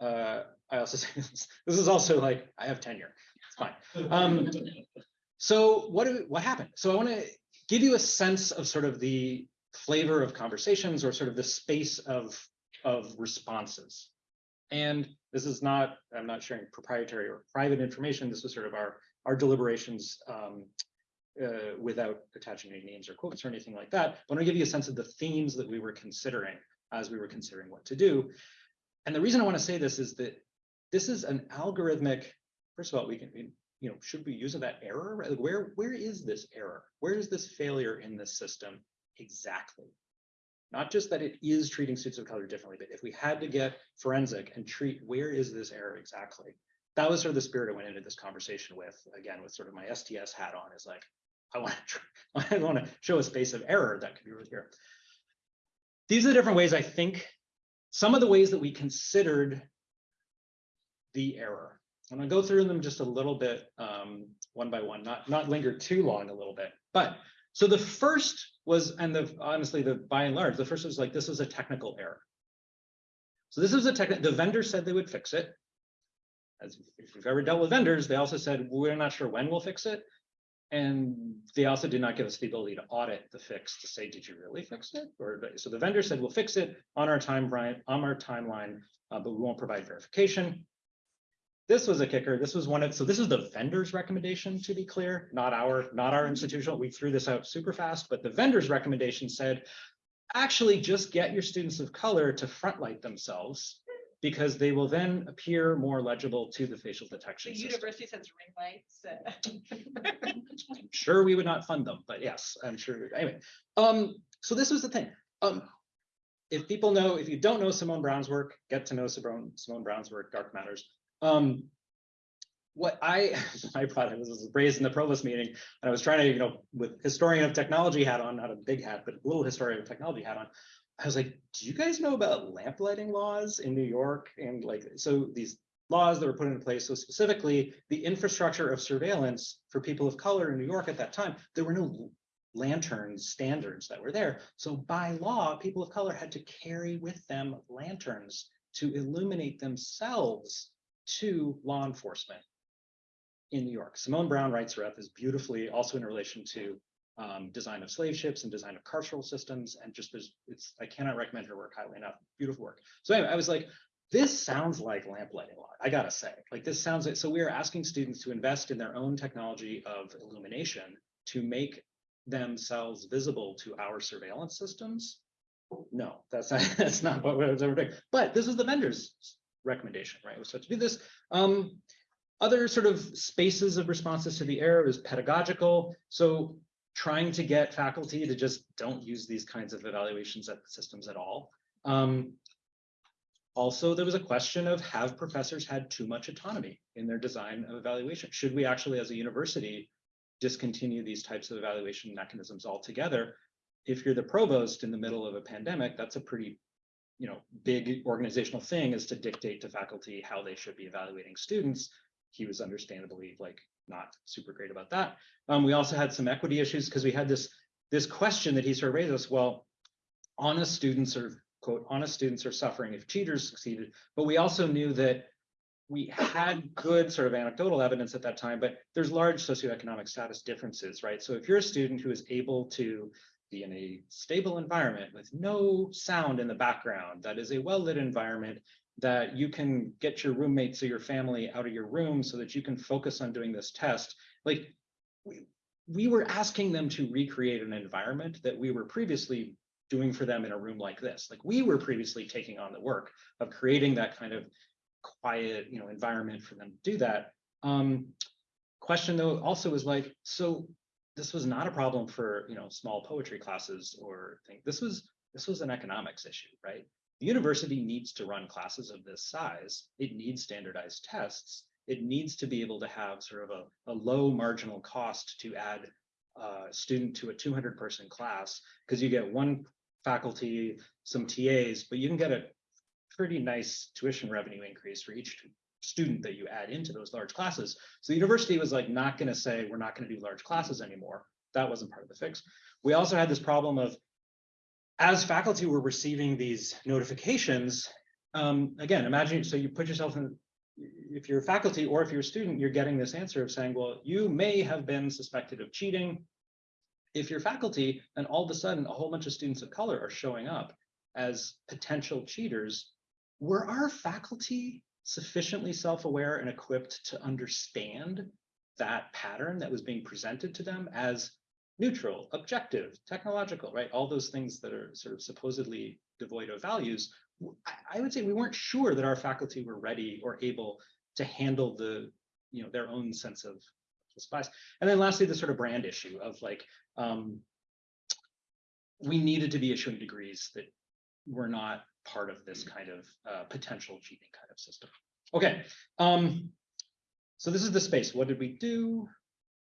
uh, I also say this, this is also like, I have tenure, it's fine. Um, so what, do, what happened? So I want to give you a sense of sort of the flavor of conversations or sort of the space of, of responses. And this is not, I'm not sharing proprietary or private information. This was sort of our, our deliberations um, uh, without attaching any names or quotes or anything like that. But I want to give you a sense of the themes that we were considering as we were considering what to do. And the reason I want to say this is that this is an algorithmic, first of all, we can, you know, should we use that error? Like where, where is this error? Where is this failure in this system exactly. Not just that it is treating suits of color differently, but if we had to get forensic and treat where is this error exactly? That was sort of the spirit I went into this conversation with, again, with sort of my STS hat on, is like, I want to, I want to show a space of error that could be here. These are the different ways I think, some of the ways that we considered the error. I'm gonna go through them just a little bit, um, one by one, not, not linger too long a little bit. But, so the first was, and the, honestly, the, by and large, the first was like, this was a technical error. So this is a tech, the vendor said they would fix it. As if you've ever dealt with vendors, they also said, we're not sure when we'll fix it. And they also did not give us the ability to audit the fix to say, did you really fix it? Or, so the vendor said, we'll fix it on our timeline, on our timeline, uh, but we won't provide verification. This was a kicker. This was one of, so this is the vendor's recommendation, to be clear, not our, not our institutional. We threw this out super fast, but the vendor's recommendation said, actually just get your students of color to front light themselves because they will then appear more legible to the facial The detection system. university sends ring lights. uh, I'm sure we would not fund them, but yes, I'm sure. Anyway, um, so this was the thing. Um, if people know, if you don't know Simone Browne's work, get to know Simone, Simone Browne's work, Dark Matters. Um, what I, I brought this was raised in the provost meeting, and I was trying to, you know, with historian of technology hat on, not a big hat, but a little historian of technology hat on. I was like, do you guys know about lamp lighting laws in New York? And like, so these laws that were put into place, so specifically the infrastructure of surveillance for people of color in New York at that time, there were no lantern standards that were there. So by law, people of color had to carry with them lanterns to illuminate themselves to law enforcement in New York. Simone Browne writes her up is beautifully also in relation to um, design of slave ships and design of carceral systems. And just there's, it's, I cannot recommend her work highly enough. Beautiful work. So anyway, I was like, this sounds like lamplighting law. I gotta say, like this sounds like, so we are asking students to invest in their own technology of illumination to make themselves visible to our surveillance systems. No, that's not, that's not what I was ever doing. But this is the vendor's recommendation, right? So to do this, um, other sort of spaces of responses to the error is pedagogical. So trying to get faculty to just don't use these kinds of evaluations at systems at all. Um, also, there was a question of have professors had too much autonomy in their design of evaluation? Should we actually, as a university, discontinue these types of evaluation mechanisms altogether? If you're the provost in the middle of a pandemic, that's a pretty you know, big organizational thing is to dictate to faculty how they should be evaluating students. He was understandably like not super great about that. Um, we also had some equity issues because we had this this question that he sort of raised us. Well, honest students are quote honest students are suffering if cheaters succeeded, but we also knew that we had good sort of anecdotal evidence at that time, but there's large socioeconomic status differences, right? So if you're a student who is able to be in a stable environment with no sound in the background, that is a well-lit environment, that you can get your roommates or your family out of your room so that you can focus on doing this test. Like we, we were asking them to recreate an environment that we were previously doing for them in a room like this. Like we were previously taking on the work of creating that kind of quiet, you know, environment for them to do that. Um, question though also is like, so this was not a problem for you know small poetry classes or things. This was this was an economics issue, right? The university needs to run classes of this size. It needs standardized tests. It needs to be able to have sort of a, a low marginal cost to add a student to a 200 person class because you get one faculty, some TAs, but you can get a pretty nice tuition revenue increase for each student that you add into those large classes. So the university was like not going to say we're not going to do large classes anymore. That wasn't part of the fix. We also had this problem of as faculty were receiving these notifications, um, again, imagine, so you put yourself in, if you're a faculty or if you're a student, you're getting this answer of saying, well, you may have been suspected of cheating. If you're faculty, and all of a sudden a whole bunch of students of color are showing up as potential cheaters, were our faculty sufficiently self-aware and equipped to understand that pattern that was being presented to them as neutral, objective, technological, right? All those things that are sort of supposedly devoid of values. I would say we weren't sure that our faculty were ready or able to handle the, you know, their own sense of bias. And then lastly, the sort of brand issue of like, um, we needed to be issuing degrees that were not part of this kind of uh, potential cheating kind of system. Okay, um, so this is the space. What did we do?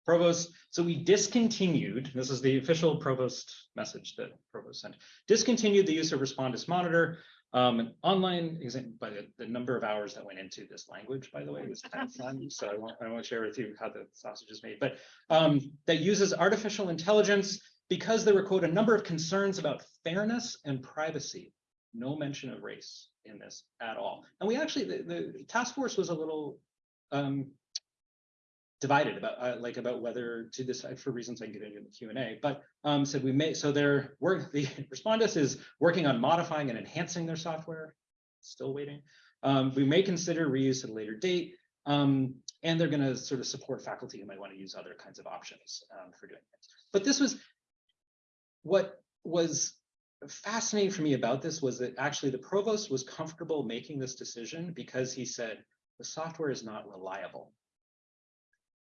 Provost, so we discontinued, this is the official provost message that provost sent, discontinued the use of Respondus Monitor. Um, an online by the, the number of hours that went into this language, by the way, was kind of fun. So I won't, I won't share with you how the sausage is made, but um, that uses artificial intelligence because there were, quote, a number of concerns about fairness and privacy. No mention of race in this at all. And we actually, the, the task force was a little um, divided about uh, like about whether to decide for reasons I can get into in the Q and A, but um, said we may so their work the Respondus is working on modifying and enhancing their software. Still waiting. Um, we may consider reuse at a later date, um, and they're going to sort of support faculty who might want to use other kinds of options um, for doing it. But this was what was fascinating for me about this was that actually the provost was comfortable making this decision because he said the software is not reliable.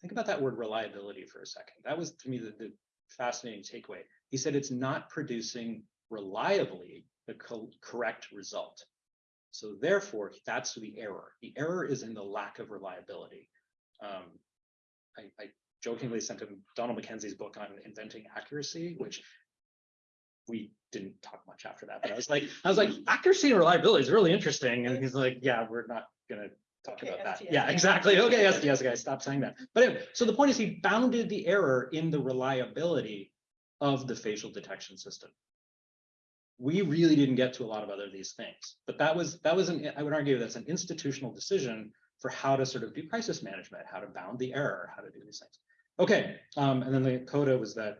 Think about that word reliability for a second. That was to me the, the fascinating takeaway. He said it's not producing reliably the co correct result. So therefore, that's the error. The error is in the lack of reliability. Um, I, I jokingly sent him Donald MacKenzie's book on inventing accuracy, which we didn't talk much after that. But I was like, I was like, accuracy and reliability is really interesting. And he's like, yeah, we're not gonna talk Okay, about that. Yeah. exactly. Okay, yes, yes, guys, stop saying that. But anyway, so the point is he bounded the error in the reliability of the facial detection system. We really didn't get to a lot of other of these things, but that was that was an I would argue that's an institutional decision for how to sort of do crisis management, how to bound the error, how to do these things. Okay, um, and then the coda was that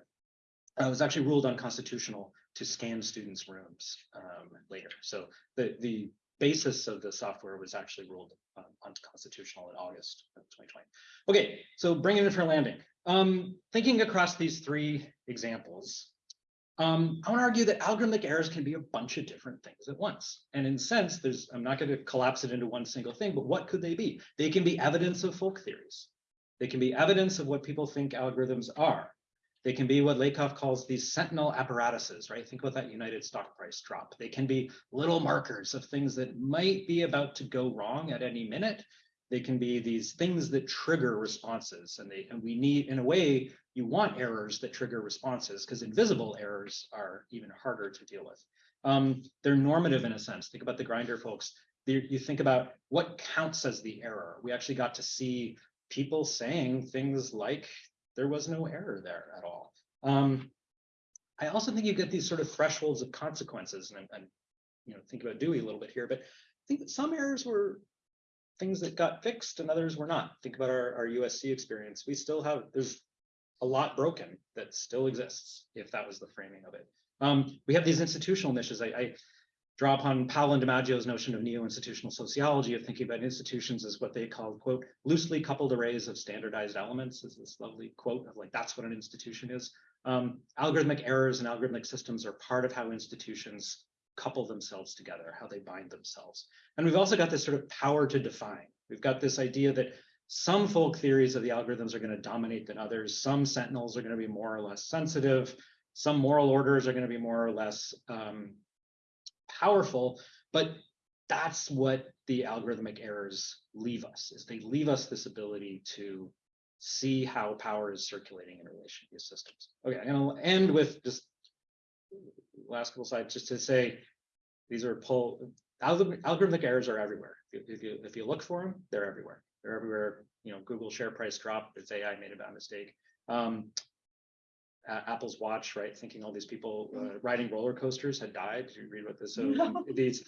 uh, it was actually ruled unconstitutional to scan students' rooms um, later. So the the basis of the software was actually ruled um, unconstitutional in August of 2020. Okay, so bringing it for landing. Um, thinking across these three examples, um, I want to argue that algorithmic errors can be a bunch of different things at once. And in sense, there's I'm not going to collapse it into one single thing, but what could they be? They can be evidence of folk theories. They can be evidence of what people think algorithms are. They can be what Lakoff calls these sentinel apparatuses, right? Think about that United stock price drop. They can be little markers of things that might be about to go wrong at any minute. They can be these things that trigger responses, and they and we need, in a way, you want errors that trigger responses because invisible errors are even harder to deal with. Um, they're normative in a sense. Think about the Grindr folks. They- you think about what counts as the error. We actually got to see people saying things like there was no error there at all. Um, I also think you get these sort of thresholds of consequences, and, you know, think about Dewey a little bit here, but I think that some errors were things that got fixed and others were not. Think about our, our USC experience. We still have, there's a lot broken that still exists, if that was the framing of it. Um, we have these institutional niches. I, I draw upon Paolo DiMaggio's notion of neo-institutional sociology of thinking about institutions as what they call, quote, loosely coupled arrays of standardized elements is this lovely quote of like, that's what an institution is. Um, algorithmic errors and algorithmic systems are part of how institutions couple themselves together, how they bind themselves. And we've also got this sort of power to define. We've got this idea that some folk theories of the algorithms are going to dominate than others. Some sentinels are going to be more or less sensitive. Some moral orders are going to be more or less um, powerful, but that's what the algorithmic errors leave us, is they leave us this ability to see how power is circulating in relation to these systems. Okay, and gonna end with just last couple slides, just to say, these are pull, algorithmic, errors are everywhere. If you, if you, if you look for them, they're everywhere. They're everywhere, you know, Google share price drop, it's AI made a bad mistake. Um, a- Apple's watch, right? Thinking all these people uh, riding roller coasters had died. Did you read about this? So No. these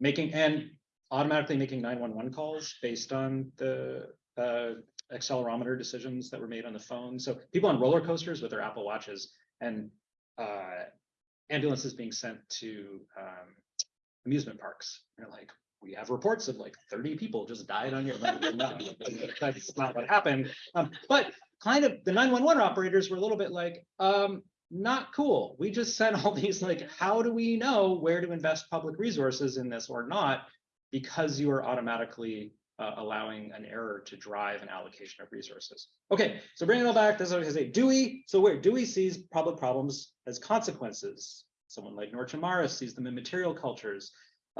making and automatically making 911 calls based on the uh, accelerometer decisions that were made on the phone. So people on roller coasters with their Apple watches and uh, ambulances being sent to um, amusement parks. They're like, we have reports of like 30 people just died on your. No, That's not what happened. Um, but kind of the 911 operators were a little bit like, um, not cool. We just sent all these like, how do we know where to invest public resources in this or not? Because you are automatically uh, allowing an error to drive an allocation of resources. Okay, so bringing it all back, this is what I say. Dewey, so where Dewey sees public problems as consequences Someone like Marres sees them in material cultures.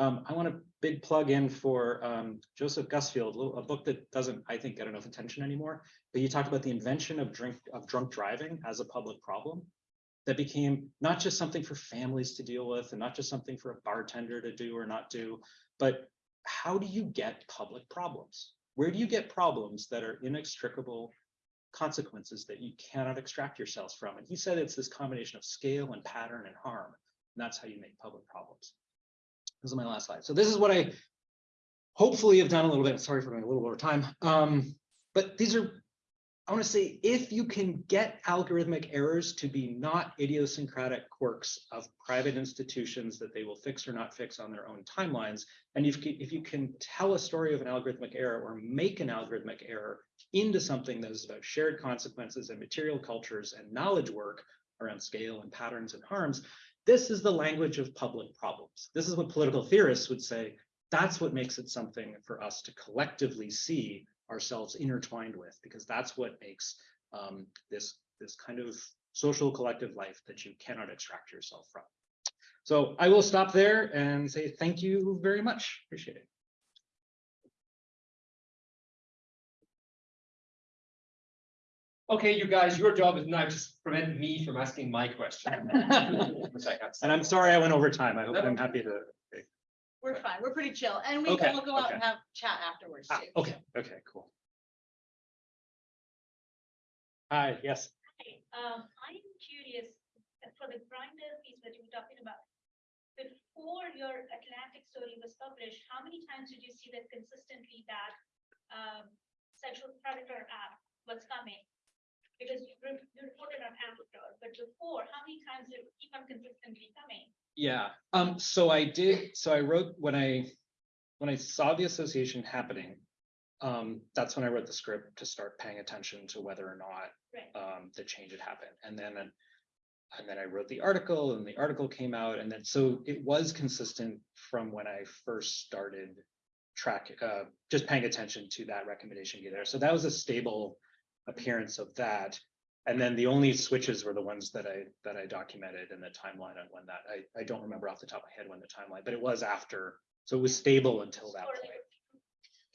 Um, I want a big plug in for um, Joseph Gusfield, a book that doesn't, I think, get enough attention anymore. But you talked about the invention of drink of drunk driving as a public problem that became not just something for families to deal with and not just something for a bartender to do or not do, but how do you get public problems? Where do you get problems that are inextricable consequences that you cannot extract yourselves from? And he said it's this combination of scale and pattern and harm. And that's how you make public problems. This is my last slide. So this is what I hopefully have done a little bit. Sorry for going a little over time. Um, but these are, I want to say, if you can get algorithmic errors to be not idiosyncratic quirks of private institutions that they will fix or not fix on their own timelines, and if, if you can tell a story of an algorithmic error or make an algorithmic error into something that is about shared consequences and material cultures and knowledge work around scale and patterns and harms, this is the language of public problems. This is what political theorists would say. That's what makes it something for us to collectively see ourselves intertwined with, because that's what makes um, this, this kind of social collective life that you cannot extract yourself from. So I will stop there and say thank you very much. Appreciate it. Okay, you guys, your job is now to prevent me from asking my question. Which I have And I'm sorry I went over time. I hope No. I'm happy to. We're fine, we're pretty chill, and we Okay, will go out okay. and have chat afterwards Ah, too. Okay, okay, cool. Hi, yes. Hi, um, I'm curious, uh, for the Grindr piece that you were talking about. Before your Atlantic story was published, how many times did you see that consistently that, um, sexual predator app was coming? Because you re- reported on Amplitude, but before, how many times did it keep on consistently coming? Yeah, um, so I did, so I wrote, when I, when I saw the association happening. Um, that's when I wrote the script to start paying attention to whether or not, Right. um, the change had happened, and then. And then I wrote the article and the article came out, and then, so it was consistent from when I first started. Track, uh, just paying attention to that recommendation there, so that was a stable appearance of that. And then the only switches were the ones that I, that I documented in the timeline on when that, I, I don't remember off the top of my head when the timeline, but it was after. So it was stable until that point. like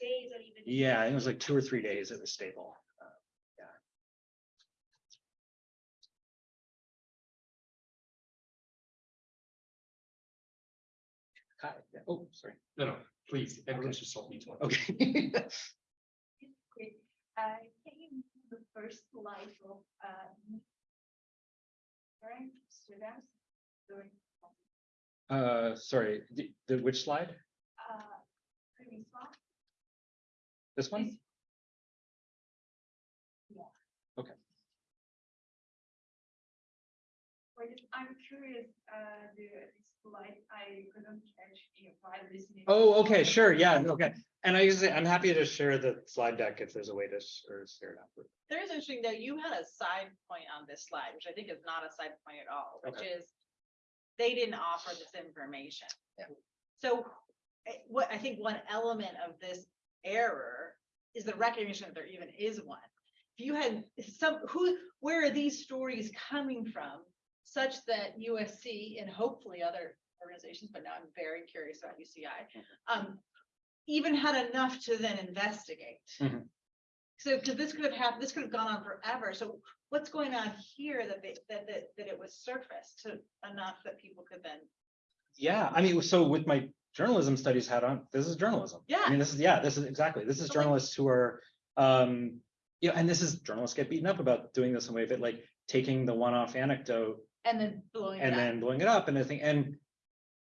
Days or even. Yeah, it was like two or three days it was stable. Uh, Hi, yeah, oh, sorry. No, no, please, everyone should stop me talking. Okay. Great. I came to the first slide of, uh. Students, doing, Uh, sorry, the, the, which slide? uh, previous one. This one? This- I'm curious, uh, the this slide, I couldn't catch if I listening. Oh, okay, sure, yeah, okay. And I usually, I'm happy to share the slide deck if there's a way to, s- or share it after. There's interesting though, you had a side point on this slide, which I think is not a side point at all, which Okay. is. They didn't offer this information. Yeah. So eh, what I think one element of this error is the recognition that there even is one. If you had some, who, where are these stories coming from? Such that USC and hopefully other organizations, but now I'm very curious about UCI. Um, even had enough to then investigate. Mhm. So, because this could have happened, this could have gone on forever. So what's going on here that they, that, that, that it was surfaced to enough that people could then, Yeah, I mean, so with my journalism studies hat on, this is journalism. I Yeah. mean, this is, yeah, this is exactly, this is So, like- journalists who are, um, you know, and this is, journalists get beaten up about doing this in a way, but like taking the one-off anecdote and then blowing it and up. then blowing it up and I think, and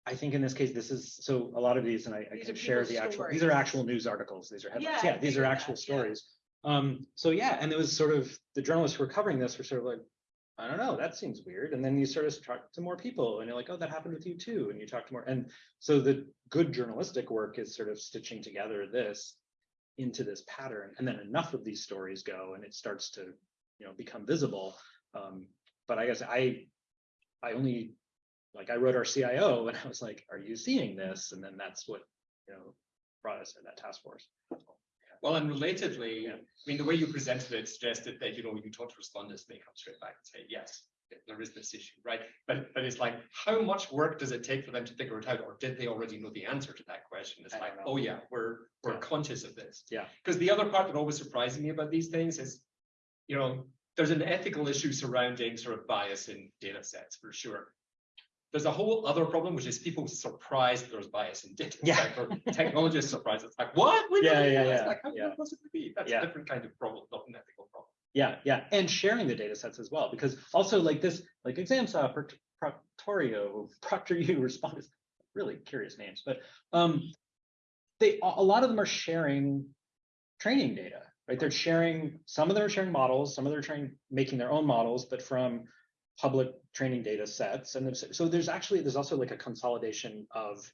I think in this case, this is, so a lot of these, and I I These can are share people's the actual, these are stories. actual news articles, these are headlines, Yeah, I yeah, these are figured actual that, yeah. stories. Um, so yeah, and it was sort of, the journalists who were covering this were sort of like, I don't know, that seems weird, and then you sort of talk to more people, and you're like, oh, that happened with you too, and you talk to more, and so the good journalistic work is sort of stitching together this into this pattern, and then enough of these stories go, and it starts to, you know, become visible. Um, but I guess I, I only, like, I wrote our CIO, and I was like, are you seeing this? And then that's what, you know, brought us in that task force. Well, and relatedly, I mean, the way you presented it suggested that, you know, you talk to Respondus, they come straight back and say, yes, there is this issue, right? But, but it's like, how much work does it take for them to figure it out? Or did they already know the answer to that question? It's I like, oh yeah, we're, we're Yeah. conscious of this. Yeah. Because the other part that always surprises me about these things is, you know, there's an ethical issue surrounding sort of bias in data sets for sure. There's a whole other problem, which is people surprised there's bias in data. Yeah. or Technologists surprised. It's like, what? We Yeah, yeah, yeah, Like, how yeah. it possibly be? That's Yeah. a different kind of problem, not an ethical problem. Yeah, yeah, and sharing the data sets as well, because also like this, like examsa, Proct- Proctorio, Proctor U Respondus, really curious names, but um, they, a lot of them are sharing training data, right? They're sharing, some of them are sharing models, some of them are trying, making their own models, but from public training data sets. And so there's actually, there's also like a consolidation of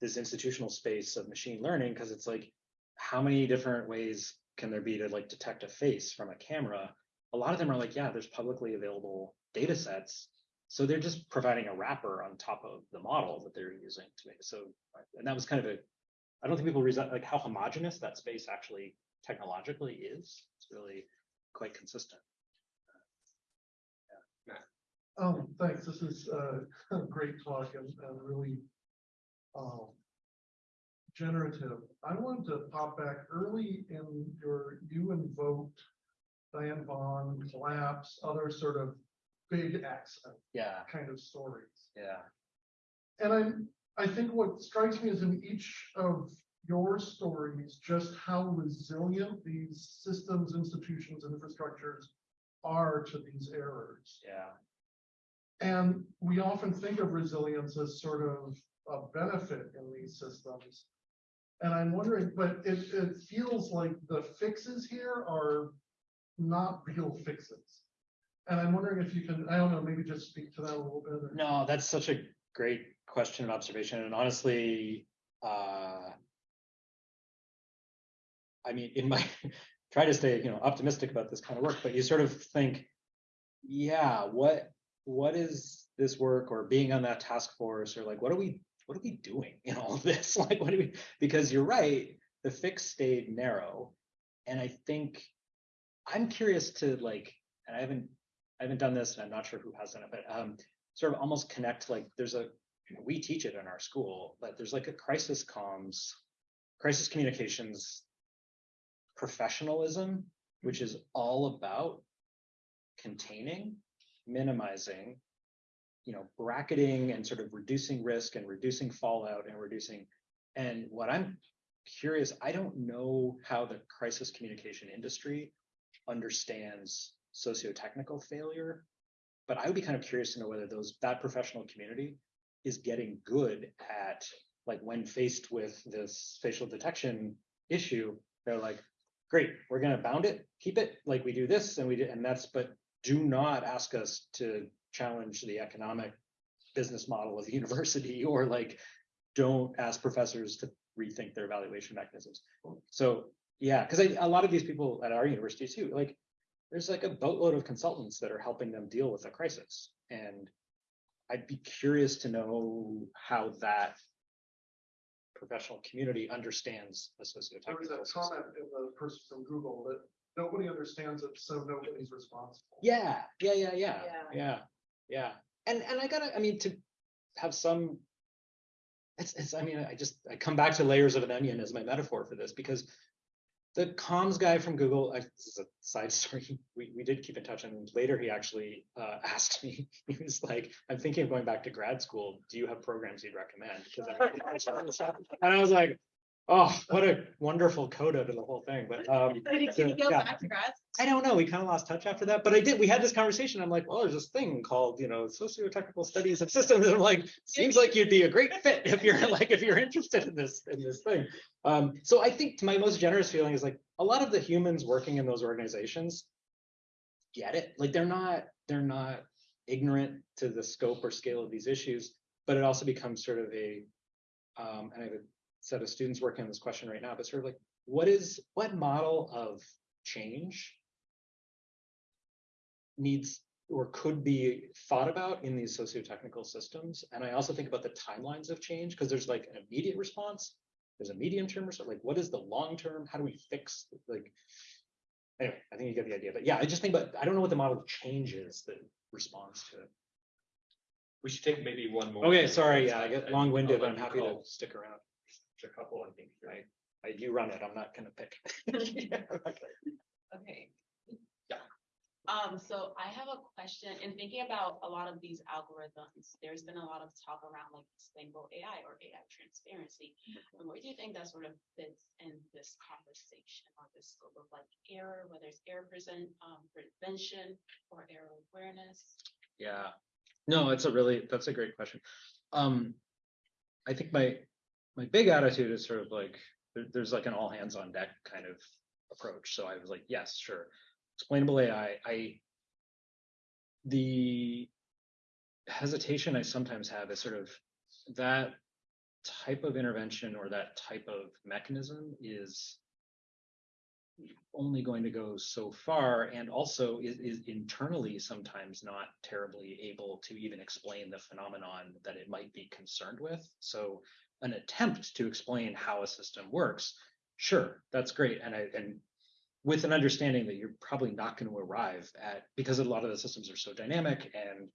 this institutional space of machine learning, because it's like, how many different ways can there be to like detect a face from a camera? A lot of them are like, yeah, there's publicly available data sets. So they're just providing a wrapper on top of the model that they're using to make. So, and that was kind of a, I don't think people realize like how homogenous that space actually technologically is. It's really quite consistent. Um, thanks, this is uh, a great talk and, and really um, generative. I wanted to pop back early in your, you invoked Diane Vaughan, collapse, other sort of big accident Yeah, kind of stories. yeah, And I'm, I think what strikes me is in each of your stories, just how resilient these systems, institutions, and infrastructures are to these errors. yeah, And we often think of resilience as sort of a benefit in these systems. And I'm wondering, but it, it feels like the fixes here are not real fixes. And I'm wondering if you can, I don't know, maybe just speak to that a little bit. No, that's such a great question and observation. And honestly, uh, I mean, in my try to stay, you know, optimistic about this kind of work, but you sort of think, yeah, what what is this work or being on that task force or like what are we what are we doing in all this? Like what do we because you're right, the fix stayed narrow. And I think I'm curious to like, and I haven't I haven't done this and I'm not sure who has done it, but um sort of almost connect like there's a we teach it in our school, but there's like a crisis comms, crisis communications professionalism, which is all about containing, minimizing, you know, bracketing and sort of reducing risk and reducing fallout and reducing. And what I'm curious, I don't know how the crisis communication industry understands socio-technical failure, but I would be kind of curious to know whether those that professional community is getting good at like when faced with this facial detection issue, they're like, great, we're gonna bound it, keep it, like we do this and we did, and that's, but do not ask us to challenge the economic business model of the university or like, don't ask professors to rethink their evaluation mechanisms. So, yeah, because a lot of these people at our university too, like, there's like a boatload of consultants that are helping them deal with a crisis. And I'd be curious to know how that professional community understands the There was uh, a comment in the person from Google that nobody understands it, so nobody's responsible. Yeah, yeah, yeah, yeah, Yeah. yeah, yeah. And and I gotta, I mean, to have some. It's it's. I mean, I just I come back to layers of an onion as my metaphor for this because the comms guy from Google. I, this is a side story. We we did keep in touch, and later he actually uh, asked me. He was like, "I'm thinking of going back to grad school. Do you have programs you'd recommend?" Because I, and I was like, "Oh, what a wonderful coda to the whole thing." But um, Did he So, he go yeah. back to grad? I don't know. We kind of lost touch after that, but I did. We had this conversation. I'm like, well, there's this thing called, you know, socio-technical studies of systems. And I'm like, seems like you'd be a great fit if you're like if you're interested in this in this thing. Um, so I think my most generous feeling is like a lot of the humans working in those organizations get it. Like they're not they're not ignorant to the scope or scale of these issues, but it also becomes sort of a um, and I have a set of students working on this question right now, but sort of like what is what model of change needs or could be thought about in these socio-technical systems. And I also think about the timelines of change because there's like an immediate response, there's a medium term response, like what is the long term? How do we fix like anyway, I think you get the idea, but yeah, I just think, but I don't know what the model of change is that responds to it. We should take maybe one more. Okay, sorry, yeah, I get long-winded, I'll I'm happy to stick around. A couple, I think. right? I, you run it, I'm not gonna pick. Yeah, okay. Okay. Yeah. Um, so I have a question in thinking about a lot of these algorithms, there's been a lot of talk around like explainable AI or AI transparency. And where do you think that sort of fits in this conversation or this scope of like error, whether it's error present, um, prevention or error awareness? Yeah, no, it's a really, that's a great question. Um, I think my, my big attitude is sort of like, there, there's like an all hands on deck kind of approach. So I was like, yes, sure. Explainable AI, I. The hesitation I sometimes have is sort of that type of intervention or that type of mechanism is only going to go so far and also is, is internally sometimes not terribly able to even explain the phenomenon that it might be concerned with. So an attempt to explain how a system works, sure, that's great. And I, and with an understanding that you're probably not going to arrive at, because a lot of the systems are so dynamic and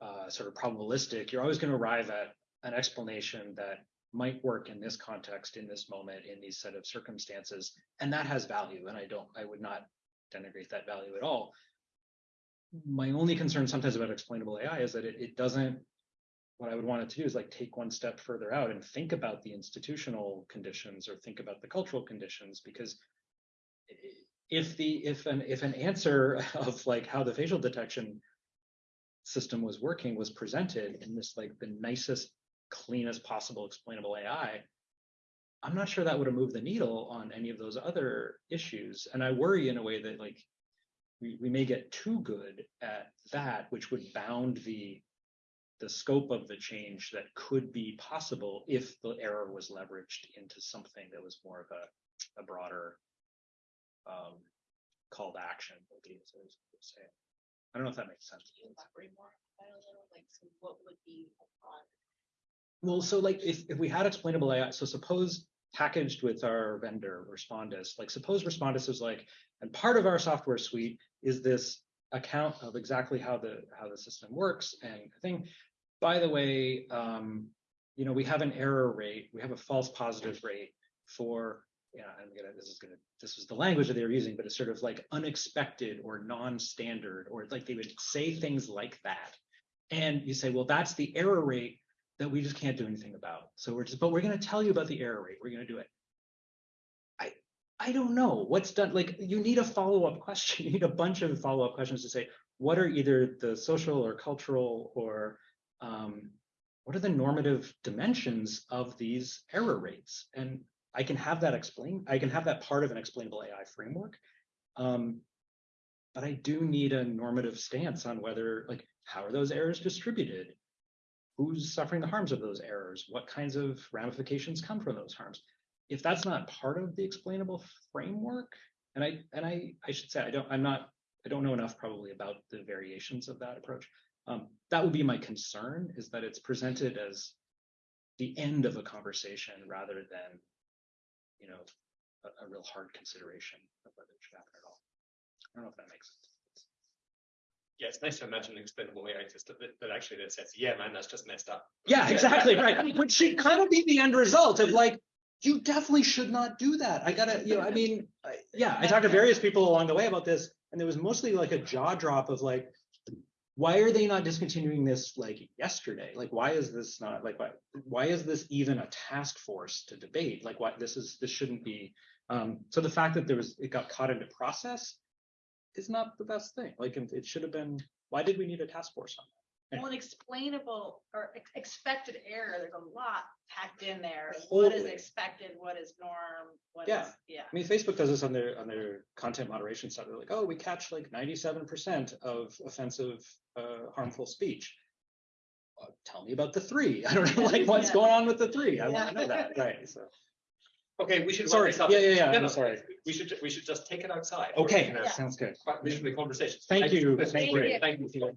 uh, sort of probabilistic, you're always going to arrive at an explanation that might work in this context, in this moment, in these set of circumstances, and that has value. And I don't, I would not denigrate that value at all. My only concern sometimes about explainable AI is that it, it doesn't. What I would want it to do is like take one step further out and think about the institutional conditions or think about the cultural conditions because if the if an if an answer of like how the facial detection system was working was presented in this like the nicest cleanest possible explainable AI, I'm not sure that would have moved the needle on any of those other issues. And I worry in a way that like we, we may get too good at that, which would bound the the scope of the change that could be possible if the error was leveraged into something that was more of a, a broader um, call to action. I was gonna say. I don't know if that makes sense. Can you elaborate more on that a little, like, so what would be Well, so like if, if we had explainable AI, so suppose packaged with our vendor Respondus, like suppose Respondus is like, and part of our software suite is this account of exactly how the how the system works and I think, by the way, um, you know, we have an error rate, we have a false positive rate for, yeah, I'm gonna, this is gonna, this was the language that they were using, but it's sort of like unexpected or non-standard, or like they would say things like that. And you say, well, that's the error rate that we just can't do anything about. So we're just, but we're gonna tell you about the error rate. We're gonna do it. I I don't know what's done. Like you need a follow-up question. You need a bunch of follow-up questions to say, what are either the social or cultural or um, what are the normative dimensions of these error rates? And I can have that explained. I can have that part of an explainable AI framework. Um, but I do need a normative stance on whether, like, how are those errors distributed? who's suffering the harms of those errors? What kinds of ramifications come from those harms? If that's not part of the explainable framework, and I and I I should say I don't I'm not I don't know enough probably about the variations of that approach. Um, that would be my concern is that it's presented as the end of a conversation rather than you know a, a real hard consideration of whether it should happen at all. I don't know if that makes sense. Yeah, it's nice to imagine an explainable AI system that, that actually that says, yeah, man, that's just messed up. Yeah, exactly, right. Which should kind of be the end result of like, you definitely should not do that. I gotta, you know, I mean, I- yeah, I talked to various people along the way about this, and there was mostly like a jaw drop of like, why are they not discontinuing this like yesterday? Like, why is this not like, why, why is this even a task force to debate? Like, why this is, this shouldn't be. Um, so the fact that there was, it got caught into process is not the best thing. Like, it should have been, why did we need a task force on that? Well, an explainable or ex- expected error, there's a lot packed in there. What is Totally. expected, what is norm, what Yeah. is, yeah. I mean, Facebook does this on their on their content moderation stuff. They're like, oh, we catch like 97% of offensive, uh, harmful speech. Uh, tell me about the three. I don't know, like what's Yeah. going on with the three. I want to know that. Right. So Okay, we should. wrap Sorry, this up. yeah, yeah, yeah, No, I'm no, sorry. We should, we should just take it outside. okay, We're Yeah. sounds good. Quite reasonably conversation. Thank you. This was Thank great. you. Thank you.